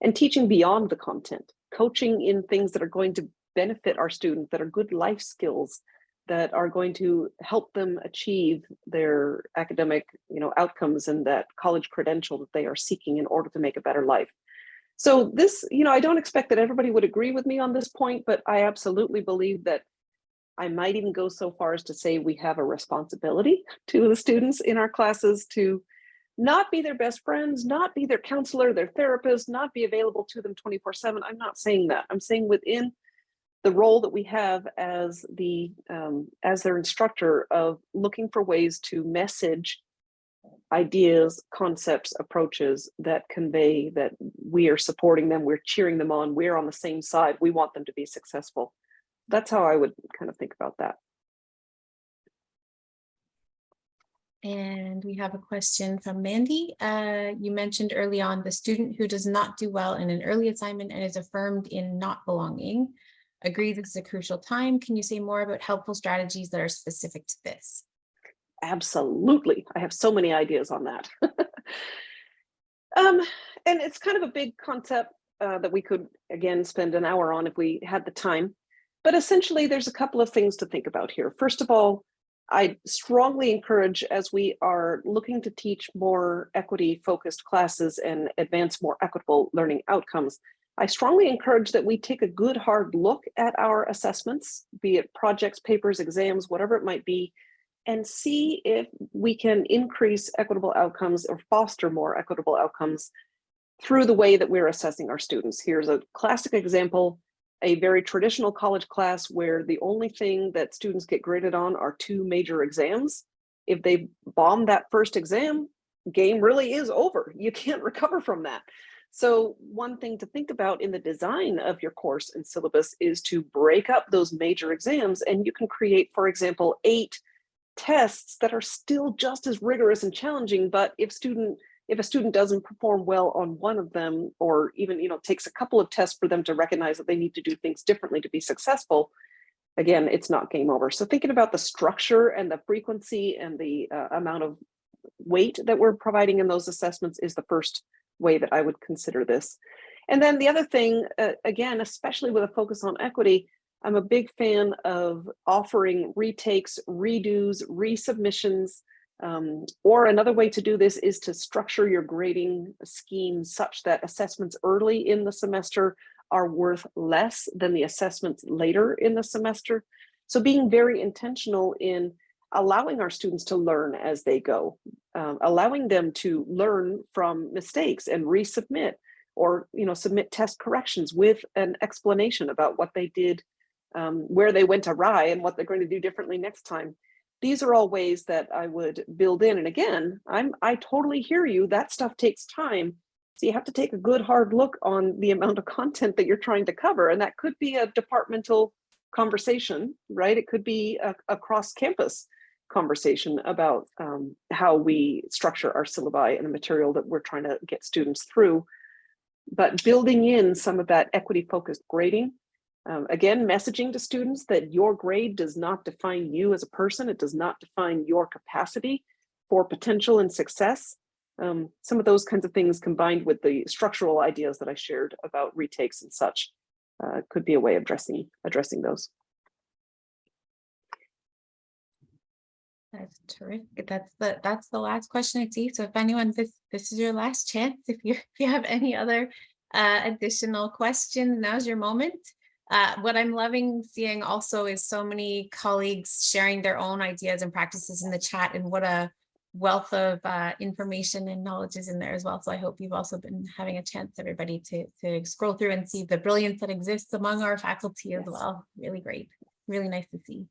and teaching beyond the content, coaching in things that are going to benefit our students, that are good life skills, that are going to help them achieve their academic you know, outcomes and that college credential that they are seeking in order to make a better life. So this, you know, I don't expect that everybody would agree with me on this point, but I absolutely believe that I might even go so far as to say we have a responsibility to the students in our classes to not be their best friends, not be their counselor, their therapist, not be available to them 24 seven. I'm not saying that. I'm saying within the role that we have as the um, as their instructor of looking for ways to message ideas, concepts, approaches that convey that we are supporting them, we're cheering them on, we're on the same side, we want them to be successful that's how I would kind of think about that. And we have a question from Mandy. Uh, you mentioned early on the student who does not do well in an early assignment and is affirmed in not belonging. Agree this is a crucial time. Can you say more about helpful strategies that are specific to this? Absolutely. I have so many ideas on that. um, and it's kind of a big concept uh, that we could, again, spend an hour on if we had the time. But essentially, there's a couple of things to think about here. First of all, I strongly encourage as we are looking to teach more equity focused classes and advance more equitable learning outcomes, I strongly encourage that we take a good hard look at our assessments, be it projects, papers, exams, whatever it might be, and see if we can increase equitable outcomes or foster more equitable outcomes through the way that we're assessing our students. Here's a classic example a very traditional college class where the only thing that students get graded on are two major exams. If they bomb that first exam, game really is over. You can't recover from that. So one thing to think about in the design of your course and syllabus is to break up those major exams and you can create, for example, eight tests that are still just as rigorous and challenging, but if student if a student doesn't perform well on one of them, or even you know takes a couple of tests for them to recognize that they need to do things differently to be successful, again, it's not game over. So thinking about the structure and the frequency and the uh, amount of weight that we're providing in those assessments is the first way that I would consider this. And then the other thing, uh, again, especially with a focus on equity, I'm a big fan of offering retakes, redos, resubmissions, um, or another way to do this is to structure your grading scheme such that assessments early in the semester are worth less than the assessments later in the semester. So being very intentional in allowing our students to learn as they go, um, allowing them to learn from mistakes and resubmit or you know submit test corrections with an explanation about what they did, um, where they went awry and what they're going to do differently next time. These are all ways that I would build in. And again, I'm I totally hear you. That stuff takes time. So you have to take a good hard look on the amount of content that you're trying to cover. And that could be a departmental conversation, right? It could be a, a cross campus conversation about um, how we structure our syllabi and the material that we're trying to get students through. But building in some of that equity focused grading, um, again, messaging to students that your grade does not define you as a person. It does not define your capacity for potential and success. Um, some of those kinds of things combined with the structural ideas that I shared about retakes and such uh, could be a way of addressing addressing those. That's terrific. That's the that's the last question I see. So if anyone this this is your last chance. If you if you have any other uh, additional questions, now's your moment. Uh, what I'm loving seeing also is so many colleagues sharing their own ideas and practices in the chat and what a wealth of uh, information and knowledge is in there as well. So I hope you've also been having a chance, everybody, to, to scroll through and see the brilliance that exists among our faculty as Yes. well. Really great. Really nice to see.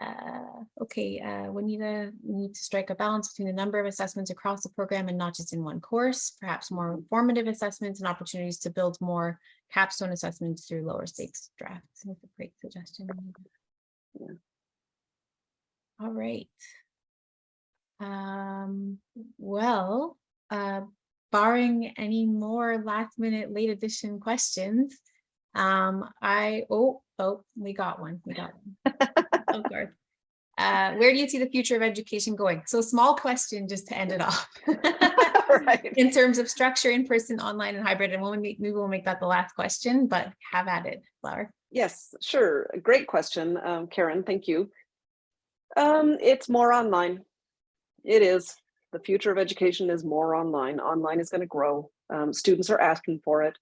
Uh, okay, uh, we need to we need to strike a balance between the number of assessments across the program and not just in one course, perhaps more formative assessments and opportunities to build more capstone assessments through lower stakes drafts. That's a great suggestion. Yeah. All right. Um, well, uh, barring any more last minute late edition questions, um, I, oh, oh, we got one, we got one. Of course. Uh, where do you see the future of education going? So small question just to end it off. right. In terms of structure, in person, online and hybrid, and we'll make, maybe we'll make that the last question, but have at it, Flower. Yes, sure. Great question, um, Karen. Thank you. Um, it's more online. It is. The future of education is more online. Online is going to grow. Um, students are asking for it.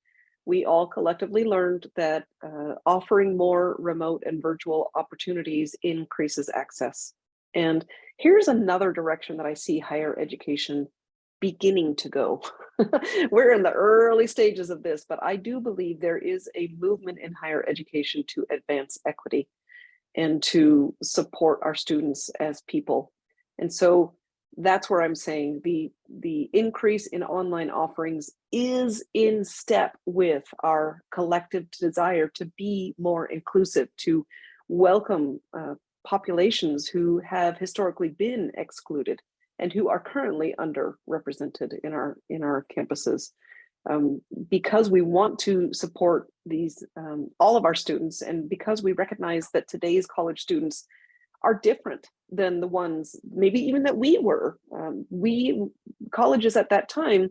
We all collectively learned that uh, offering more remote and virtual opportunities increases access. And here's another direction that I see higher education beginning to go. We're in the early stages of this, but I do believe there is a movement in higher education to advance equity and to support our students as people. And so that's where I'm saying the, the increase in online offerings is in step with our collective desire to be more inclusive, to welcome uh, populations who have historically been excluded and who are currently underrepresented in our in our campuses. Um, because we want to support these um, all of our students and because we recognize that today's college students are different than the ones maybe even that we were. Um, we colleges at that time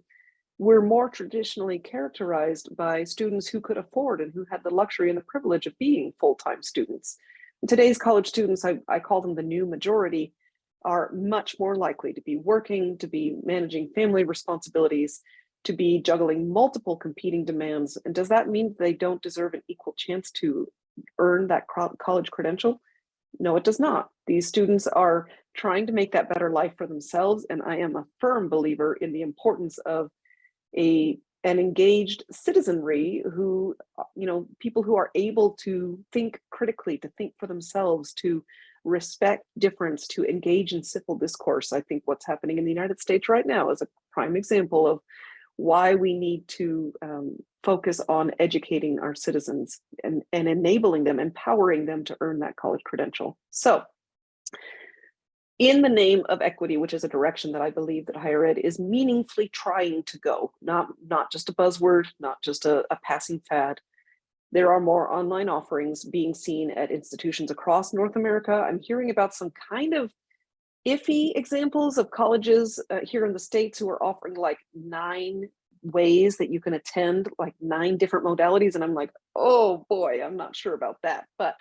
were more traditionally characterized by students who could afford and who had the luxury and the privilege of being full-time students. Today's college students, I, I call them the new majority, are much more likely to be working, to be managing family responsibilities, to be juggling multiple competing demands. And does that mean they don't deserve an equal chance to earn that college credential? No, it does not. These students are trying to make that better life for themselves. And I am a firm believer in the importance of a an engaged citizenry who, you know, people who are able to think critically, to think for themselves, to respect difference, to engage in civil discourse. I think what's happening in the United States right now is a prime example of why we need to um, focus on educating our citizens and, and enabling them, empowering them to earn that college credential. So in the name of equity, which is a direction that I believe that higher ed is meaningfully trying to go, not, not just a buzzword, not just a, a passing fad. There are more online offerings being seen at institutions across North America. I'm hearing about some kind of iffy examples of colleges uh, here in the States who are offering like nine ways that you can attend, like nine different modalities. And I'm like, oh boy, I'm not sure about that. But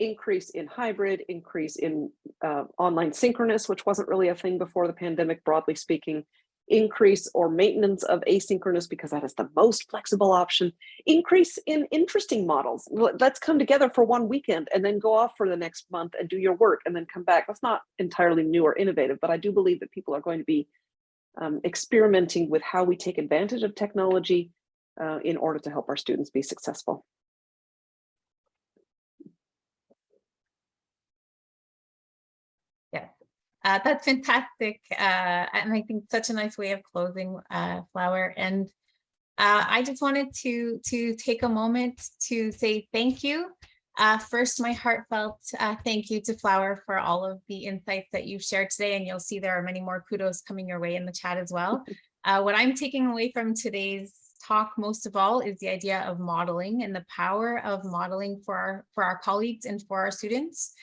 increase in hybrid, increase in uh, online synchronous, which wasn't really a thing before the pandemic, broadly speaking, increase or maintenance of asynchronous because that is the most flexible option, increase in interesting models. Let- Let's come together for one weekend and then go off for the next month and do your work and then come back. That's not entirely new or innovative, but I do believe that people are going to be um, experimenting with how we take advantage of technology uh, in order to help our students be successful. Yes, uh, that's fantastic. Uh, and I think such a nice way of closing, uh, Flower. And uh, I just wanted to to take a moment to say thank you. Uh, first, my heartfelt uh, thank you to Flower for all of the insights that you've shared today. And you'll see there are many more kudos coming your way in the chat as well. Uh, what I'm taking away from today's talk most of all is the idea of modeling and the power of modeling for our, for our colleagues and for our students.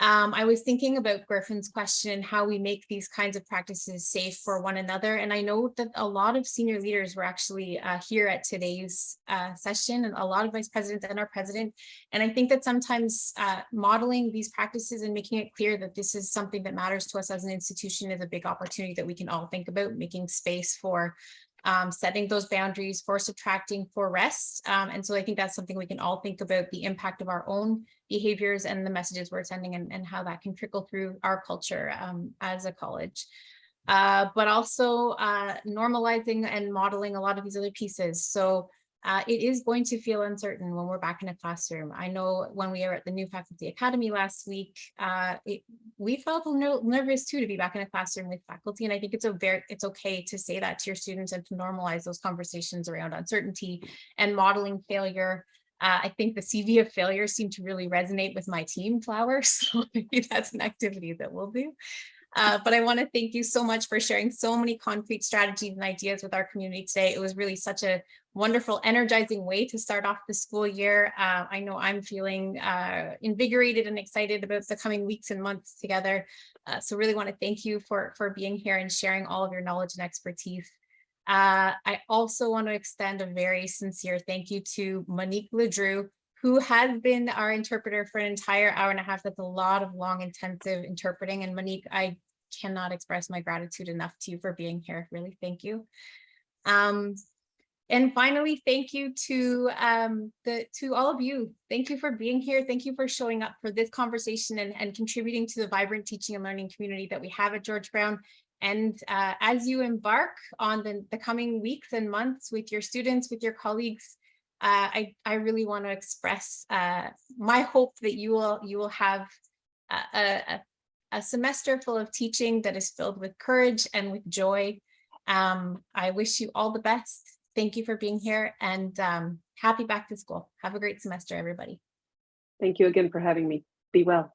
Um, I was thinking about Griffin's question, how we make these kinds of practices safe for one another. And I know that a lot of senior leaders were actually uh, here at today's uh, session and a lot of vice presidents and our president. And I think that sometimes uh, modeling these practices and making it clear that this is something that matters to us as an institution is a big opportunity that we can all think about making space for um, setting those boundaries for subtracting for rest. Um, and so I think that's something we can all think about the impact of our own behaviors and the messages we're sending and, and how that can trickle through our culture um, as a college. Uh, but also uh, normalizing and modeling a lot of these other pieces. So uh, it is going to feel uncertain when we're back in a classroom. I know when we were at the New Faculty Academy last week, uh, it, we felt nervous too to be back in a classroom with faculty. And I think it's a very, it's okay to say that to your students and to normalize those conversations around uncertainty and modeling failure. Uh, I think the CV of failure seemed to really resonate with my team, Flowers. So maybe that's an activity that we'll do. Uh, but I want to thank you so much for sharing so many concrete strategies and ideas with our community today. It was really such a wonderful, energizing way to start off the school year. Uh, I know I'm feeling uh, invigorated and excited about the coming weeks and months together. Uh, so really want to thank you for, for being here and sharing all of your knowledge and expertise. Uh, I also want to extend a very sincere thank you to Monique Ledrew, who has been our interpreter for an entire hour and a half. That's a lot of long, intensive interpreting. And Monique, I cannot express my gratitude enough to you for being here. Really, thank you. Um, and finally, thank you to um, the to all of you. Thank you for being here. Thank you for showing up for this conversation and, and contributing to the vibrant teaching and learning community that we have at George Brown. And uh, as you embark on the, the coming weeks and months with your students, with your colleagues, uh, I, I really want to express uh, my hope that you will you will have a, a, a semester full of teaching that is filled with courage and with joy. Um, I wish you all the best. Thank you for being here and um, happy back to school. Have a great semester, everybody. Thank you again for having me. Be well.